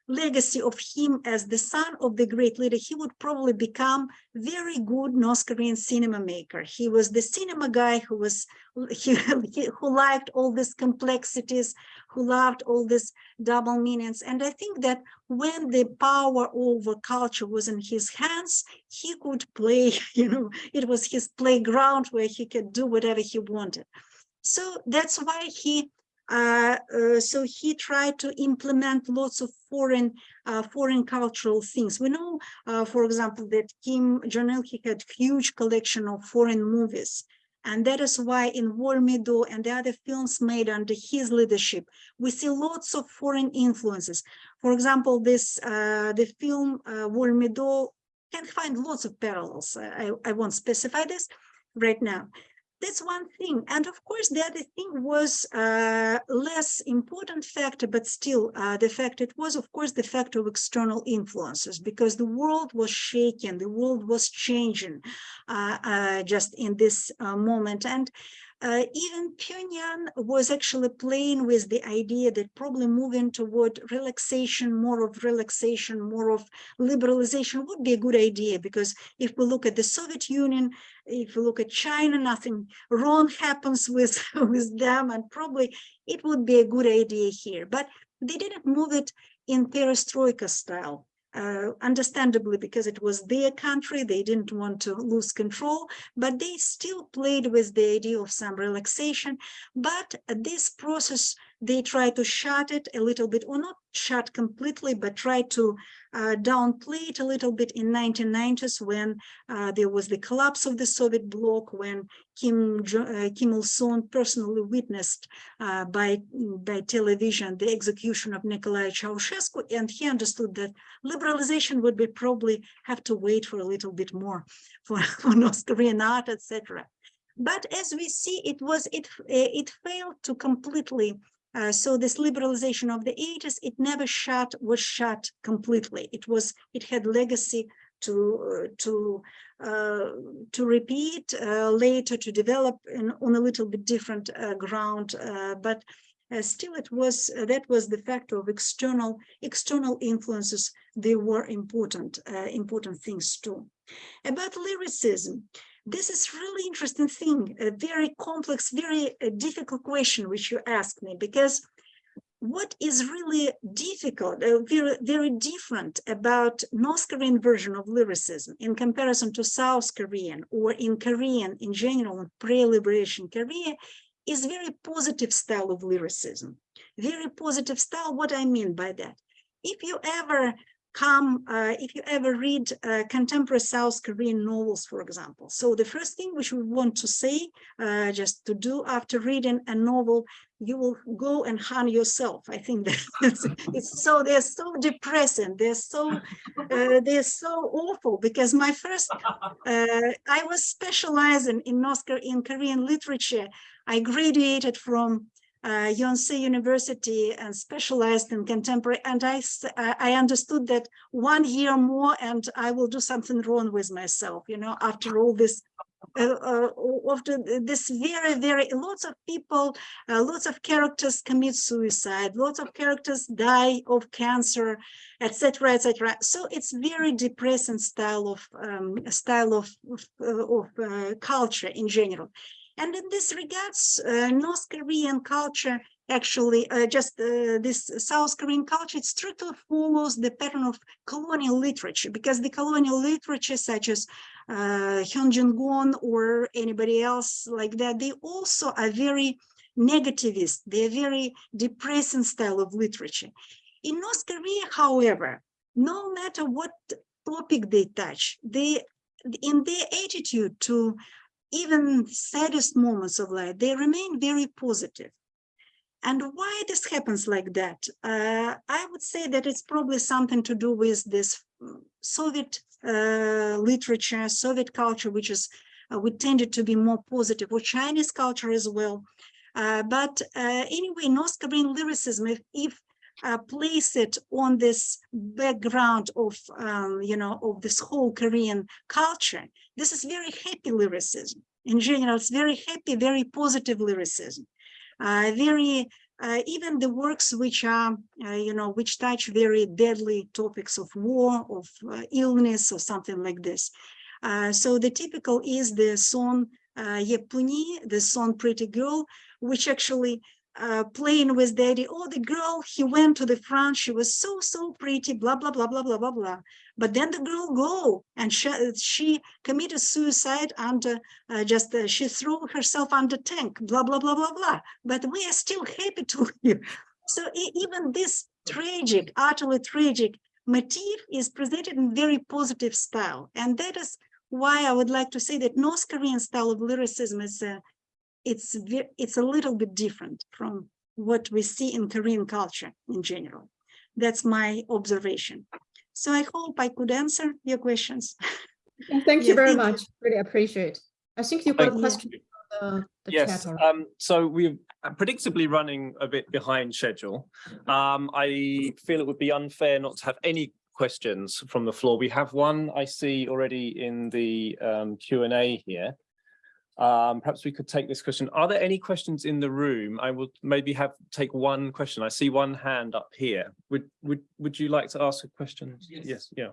legacy of him as the son of the great leader, he would probably become very good North Korean cinema maker. He was the cinema guy who was he, he- who liked all these complexities, who loved all these double meanings. And I think that when the power over culture was in his hands, he could play, you know, it was his playground where he could do whatever he wanted. So that's why he uh, uh, so he tried to implement lots of foreign uh, foreign cultural things. We know, uh, for example, that Kim Jong-il he had huge collection of foreign movies. And that is why in Wolmido and the other films made under his leadership, we see lots of foreign influences. For example, this uh, the film Wolmido can find lots of parallels. I, I won't specify this right now. That's one thing. And of course, the other thing was uh, less important factor, but still uh, the fact it was, of course, the fact of external influences because the world was shaking, the world was changing uh, uh, just in this uh, moment. And uh, even Pyongyang was actually playing with the idea that probably moving toward relaxation, more of relaxation, more of liberalization would be a good idea because if we look at the Soviet Union, if we look at China, nothing wrong happens with, with them and probably it would be a good idea here, but they didn't move it in perestroika style. Uh, understandably, because it was their country, they didn't want to lose control, but they still played with the idea of some relaxation. But this process, they try to shut it a little bit, or not shut completely, but try to uh, downplay it a little bit in 1990s when uh, there was the collapse of the Soviet bloc, when Kim, uh, Kim Il-sung personally witnessed uh, by, by television the execution of Nicolae Ceausescu, and he understood that liberalization would be probably have to wait for a little bit more for, for North Korean art, etc. But as we see, it was it it failed to completely. Uh, so this liberalization of the 80s, it never shut was shut completely. It was it had legacy to uh, to uh, to repeat uh, later to develop in, on a little bit different uh, ground, uh, but still it was that was the factor of external external influences they were important important things too about lyricism this is really interesting thing a very complex very uh, difficult question which you asked me because what is really difficult, uh, very, very different about North Korean version of lyricism in comparison to South Korean or in Korean in general, pre-liberation Korea, is very positive style of lyricism. Very positive style, what I mean by that. If you ever come, uh, if you ever read uh, contemporary South Korean novels, for example. So the first thing which we want to say, uh, just to do after reading a novel, you will go and harm yourself. I think that it's, so, they're so depressing. They're so, uh, they're so awful because my first, uh, I was specializing in North Kor- in Korean literature. I graduated from uh, Yonsei University and specialized in contemporary. And I, I understood that one year more and I will do something wrong with myself, you know, after all this, uh, uh, after this very, very, lots of people, uh, lots of characters commit suicide, lots of characters die of cancer, etc., etc. So it's very depressing style of um, style of of, uh, of uh, culture in general. And in this regards, uh, North Korean culture actually uh, just uh, this South Korean culture, it strictly follows the pattern of colonial literature because the colonial literature such as uh, Hyun Gon or anybody else like that, they also are very negativist. They're very depressing style of literature. In North Korea, however, no matter what topic they touch, they in their attitude to even saddest moments of life, they remain very positive. And why this happens like that? Uh, I would say that it's probably something to do with this mm, Soviet uh, literature, Soviet culture, which is uh, we tended to be more positive, or Chinese culture as well. Uh, but uh, anyway, North Korean lyricism, if, if uh, place it on this background of, um, you know, of this whole Korean culture, this is very happy lyricism. In general, it's very happy, very positive lyricism, uh, very uh, even the works which are, uh, you know, which touch very deadly topics of war, of uh, illness or something like this. Uh, so the typical is the song uh, Yepuni, the song Pretty Girl, which actually uh, playing with daddy. oh, the girl, he went to the front, she was so, so pretty, blah, blah, blah, blah, blah, blah, blah. But then the girl go and she, she committed suicide under, uh, just, uh, she threw herself under tank, blah, blah, blah, blah, blah. But we are still happy to hear. So even this tragic, utterly tragic motif is presented in very positive style. And that is why I would like to say that North Korean style of lyricism is uh, it's it's a little bit different from what we see in Korean culture in general. That's my observation. So I hope I could answer your questions. Thank Yeah, you very thank you. much. Really appreciate. I think you've got a question. from The the Yes, um, so we're predictably running a bit behind schedule. Um, I feel it would be unfair not to have any questions from the floor. We have one I see already in the um Q and A here. Um, perhaps we could take this question. Are there any questions in the room? I will maybe have, take one question. I see one hand up here. Would, would, would you like to ask a question? Yes. Yes, yeah.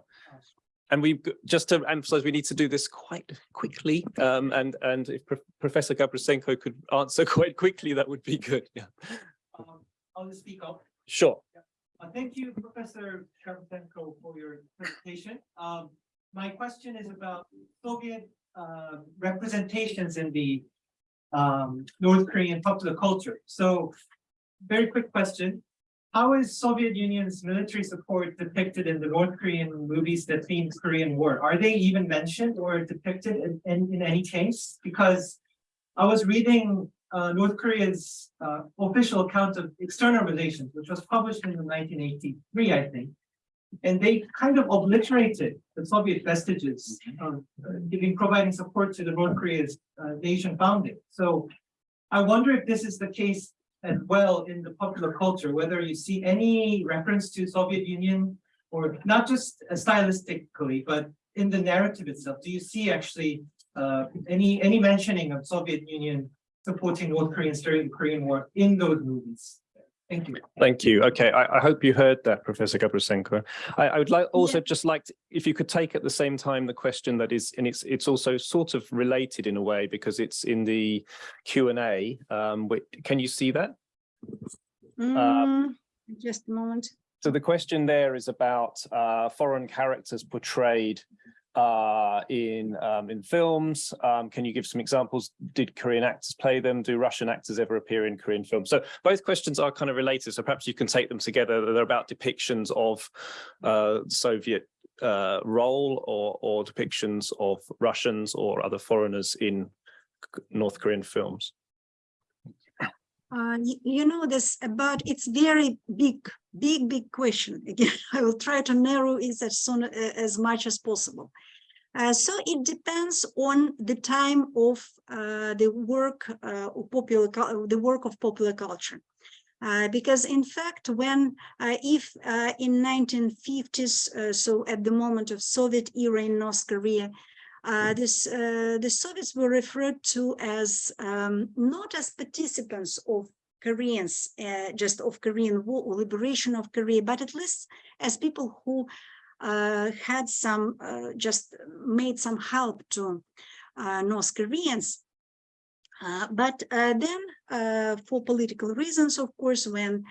And we've, just to emphasize, we need to do this quite quickly. Um, and, and if Pro- Professor Gabroussenko could answer quite quickly, that would be good. Yeah, Um, I'll just speak up. sure. Uh, thank you, Professor Sharapenko, for your presentation. Um, my question is about Soviet, uh, representations in the um, North Korean popular culture. So, very quick question. How is Soviet Union's military support depicted in the North Korean movies that theme Korean War? Are they even mentioned or depicted in, in, in any case? Because I was reading uh, North Korea's uh, official account of external relations, which was published in 1983, I think. And they kind of obliterated the Soviet vestiges of uh, giving, providing support to the North Korea's uh, nation founding. So I wonder if this is the case as well in the popular culture, whether you see any reference to Soviet Union or not just stylistically, but in the narrative itself. Do you see actually uh, any, any mentioning of Soviet Union supporting North Koreans during the Korean War in those movies. Thank you. Thank you. Okay, I, I hope you heard that, Professor Gabroussenko. I, I would like, also just like, to- if you could take at the same time the question that is, and it's, it's also sort of related in a way because it's in the Q and A. Um, wait, can you see that? Mm, Just a moment. So the question there is about uh, foreign characters portrayed uh, in um, in films. Um, can you give some examples? Did Korean actors play them? Do Russian actors ever appear in Korean films? So both questions are kind of related. So perhaps you can take them together. They're about depictions of uh, Soviet uh, role or or depictions of Russians or other foreigners in North Korean films. Uh, you know this about it's very big, big, big question. Again, I will try to narrow it as soon uh, as much as possible. Uh, so it depends on the time of uh, the work uh, of popular, the work of popular culture. Uh, because in fact, when if in 1950s, uh, so at the moment of Soviet era in North Korea, uh, this, uh, the Soviets were referred to as um, not as participants of Koreans, uh, just of Korean war or liberation of Korea, but at least as people who uh, had some, uh, just made some help to North Koreans. But then, for political reasons, of course, when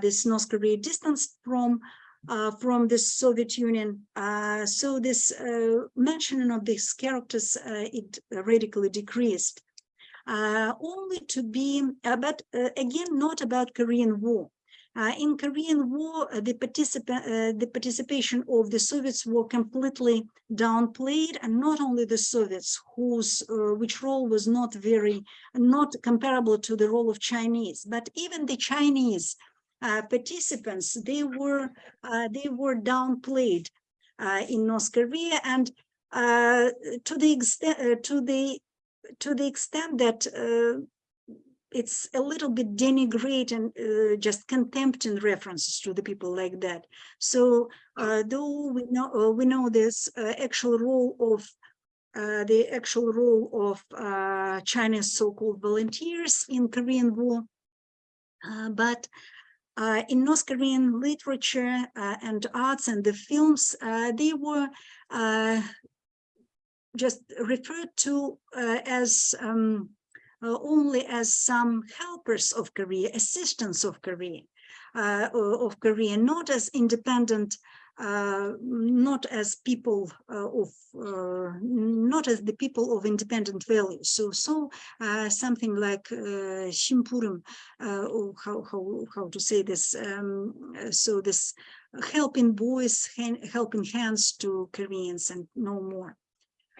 this North Korea distanced from uh, from the Soviet Union. Uh, so this uh, mentioning of these characters, uh, it radically decreased. Uh, only to be, but again, not about Korean War. In Korean War, the, participa the participation of the Soviets were completely downplayed, and not only the Soviets, whose which role was not very, not comparable to the role of Chinese, but even the Chinese uh, participants, they were uh, they were downplayed uh, in North Korea, and to the extent to the to the extent that it's a little bit denigrate and uh, just contempt in references to the people like that. So uh, though we know uh, we know this actual role of the actual role of China's so-called volunteers in Korean War, but uh, in North Korean literature uh, and arts and the films, uh, they were uh, just referred to uh, as um, uh, only as some helpers of Korea, assistants of Korea, of Korea, not as independent, not as people uh, of, uh, not as the people of independent values. So, so uh, something like uh, Shimpurim, uh, or how how how to say this? Um, uh, so this helping boys, helping hands to Koreans, and no more.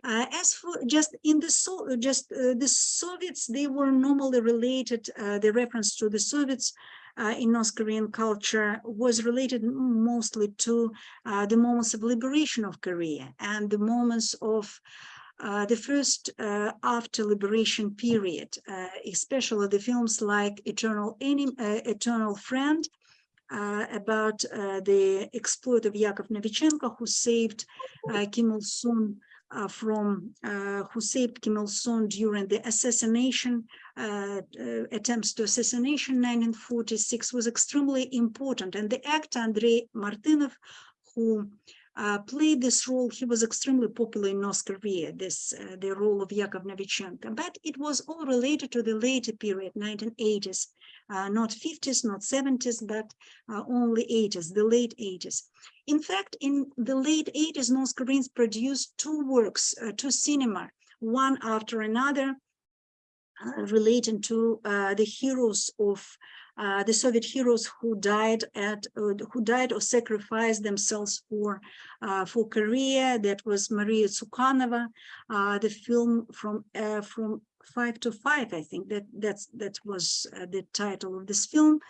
Uh, as for just in the so just uh, the Soviets, they were normally related. Uh, the reference to the Soviets uh, in North Korean culture was related mostly to uh, the moments of liberation of Korea and the moments of uh, the first uh, after liberation period, uh, especially the films like Eternal uh, Eternal Friend, uh, about uh, the exploit of Yakov Novichenko, who saved uh, Kim Il Sung uh, from uh, who saved Kim Il Sung during the assassination uh, uh, attempts to assassination 1946 was extremely important. And the actor Andrei Martynov, who uh, played this role, he was extremely popular in North Korea, this uh, the role of Yakov Novichenko. But it was all related to the later period, 1980s, uh, not 50s, not 70s, but uh, only 80s, the late 80s. In fact, in the late 80s, North Koreans produced two works uh, cinema, one after another, uh, relating to uh, the heroes of uh, the Soviet heroes who died at uh, who died or sacrificed themselves for uh, for Korea. That was Maria Tsukhanova, the film from from Five to Five. I think that that's that was uh, the title of this film.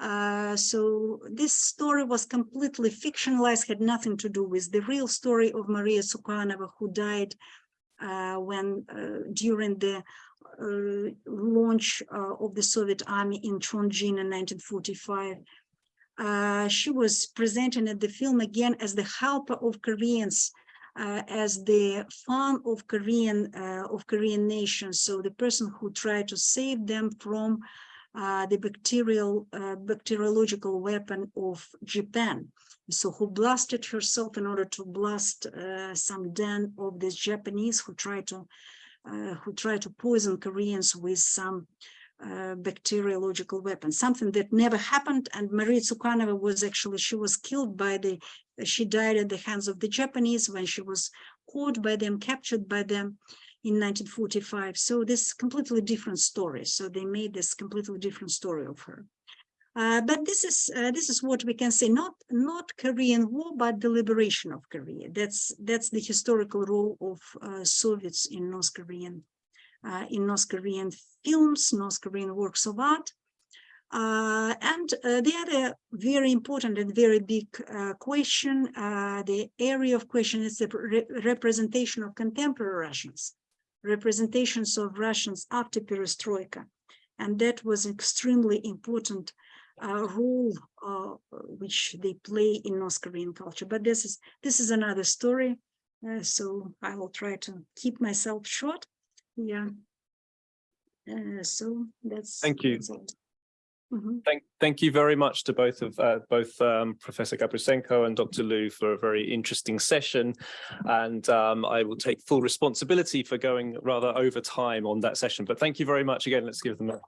Uh, so this story was completely fictionalized, had nothing to do with the real story of Maria Tsukhanova, who died uh, when uh, during the uh, launch uh, of the Soviet army in Chongjin in 1945. Uh, she was presented at the film again as the helper of Koreans, uh, as the fan of Korean uh, of Korean nation. So the person who tried to save them from uh, the bacterial uh, bacteriological weapon of Japan. So who blasted herself in order to blast some den of the Japanese who tried to who tried to poison Koreans with some uh, bacteriological weapon, something that never happened. And Maria Tsukhanova was actually, she was killed by the, she died at the hands of the Japanese when she was caught by them, captured by them in 1945. So this completely different story. So they made this completely different story of her. Uh, but this is uh, this is what we can say not not Korean War but the liberation of Korea. That's that's the historical role of uh, Soviets in North Korean uh, in North Korean films, North Korean works of art. Uh, and uh, the other very important and very big uh, question, uh, the area of question is the re representation of contemporary Russians, representations of Russians after perestroika. And that was extremely important uh, role uh, which they play in North Korean culture. But this is this is another story. Uh, so I will try to keep myself short. Yeah. Uh, so that's. Thank you. that's it. Mhm. Thank, thank you very much to both of uh, both um, Professor Gabroussenko and Dr. Lu for a very interesting session. And um, I will take full responsibility for going rather over time on that session. But thank you very much again. Let's give them a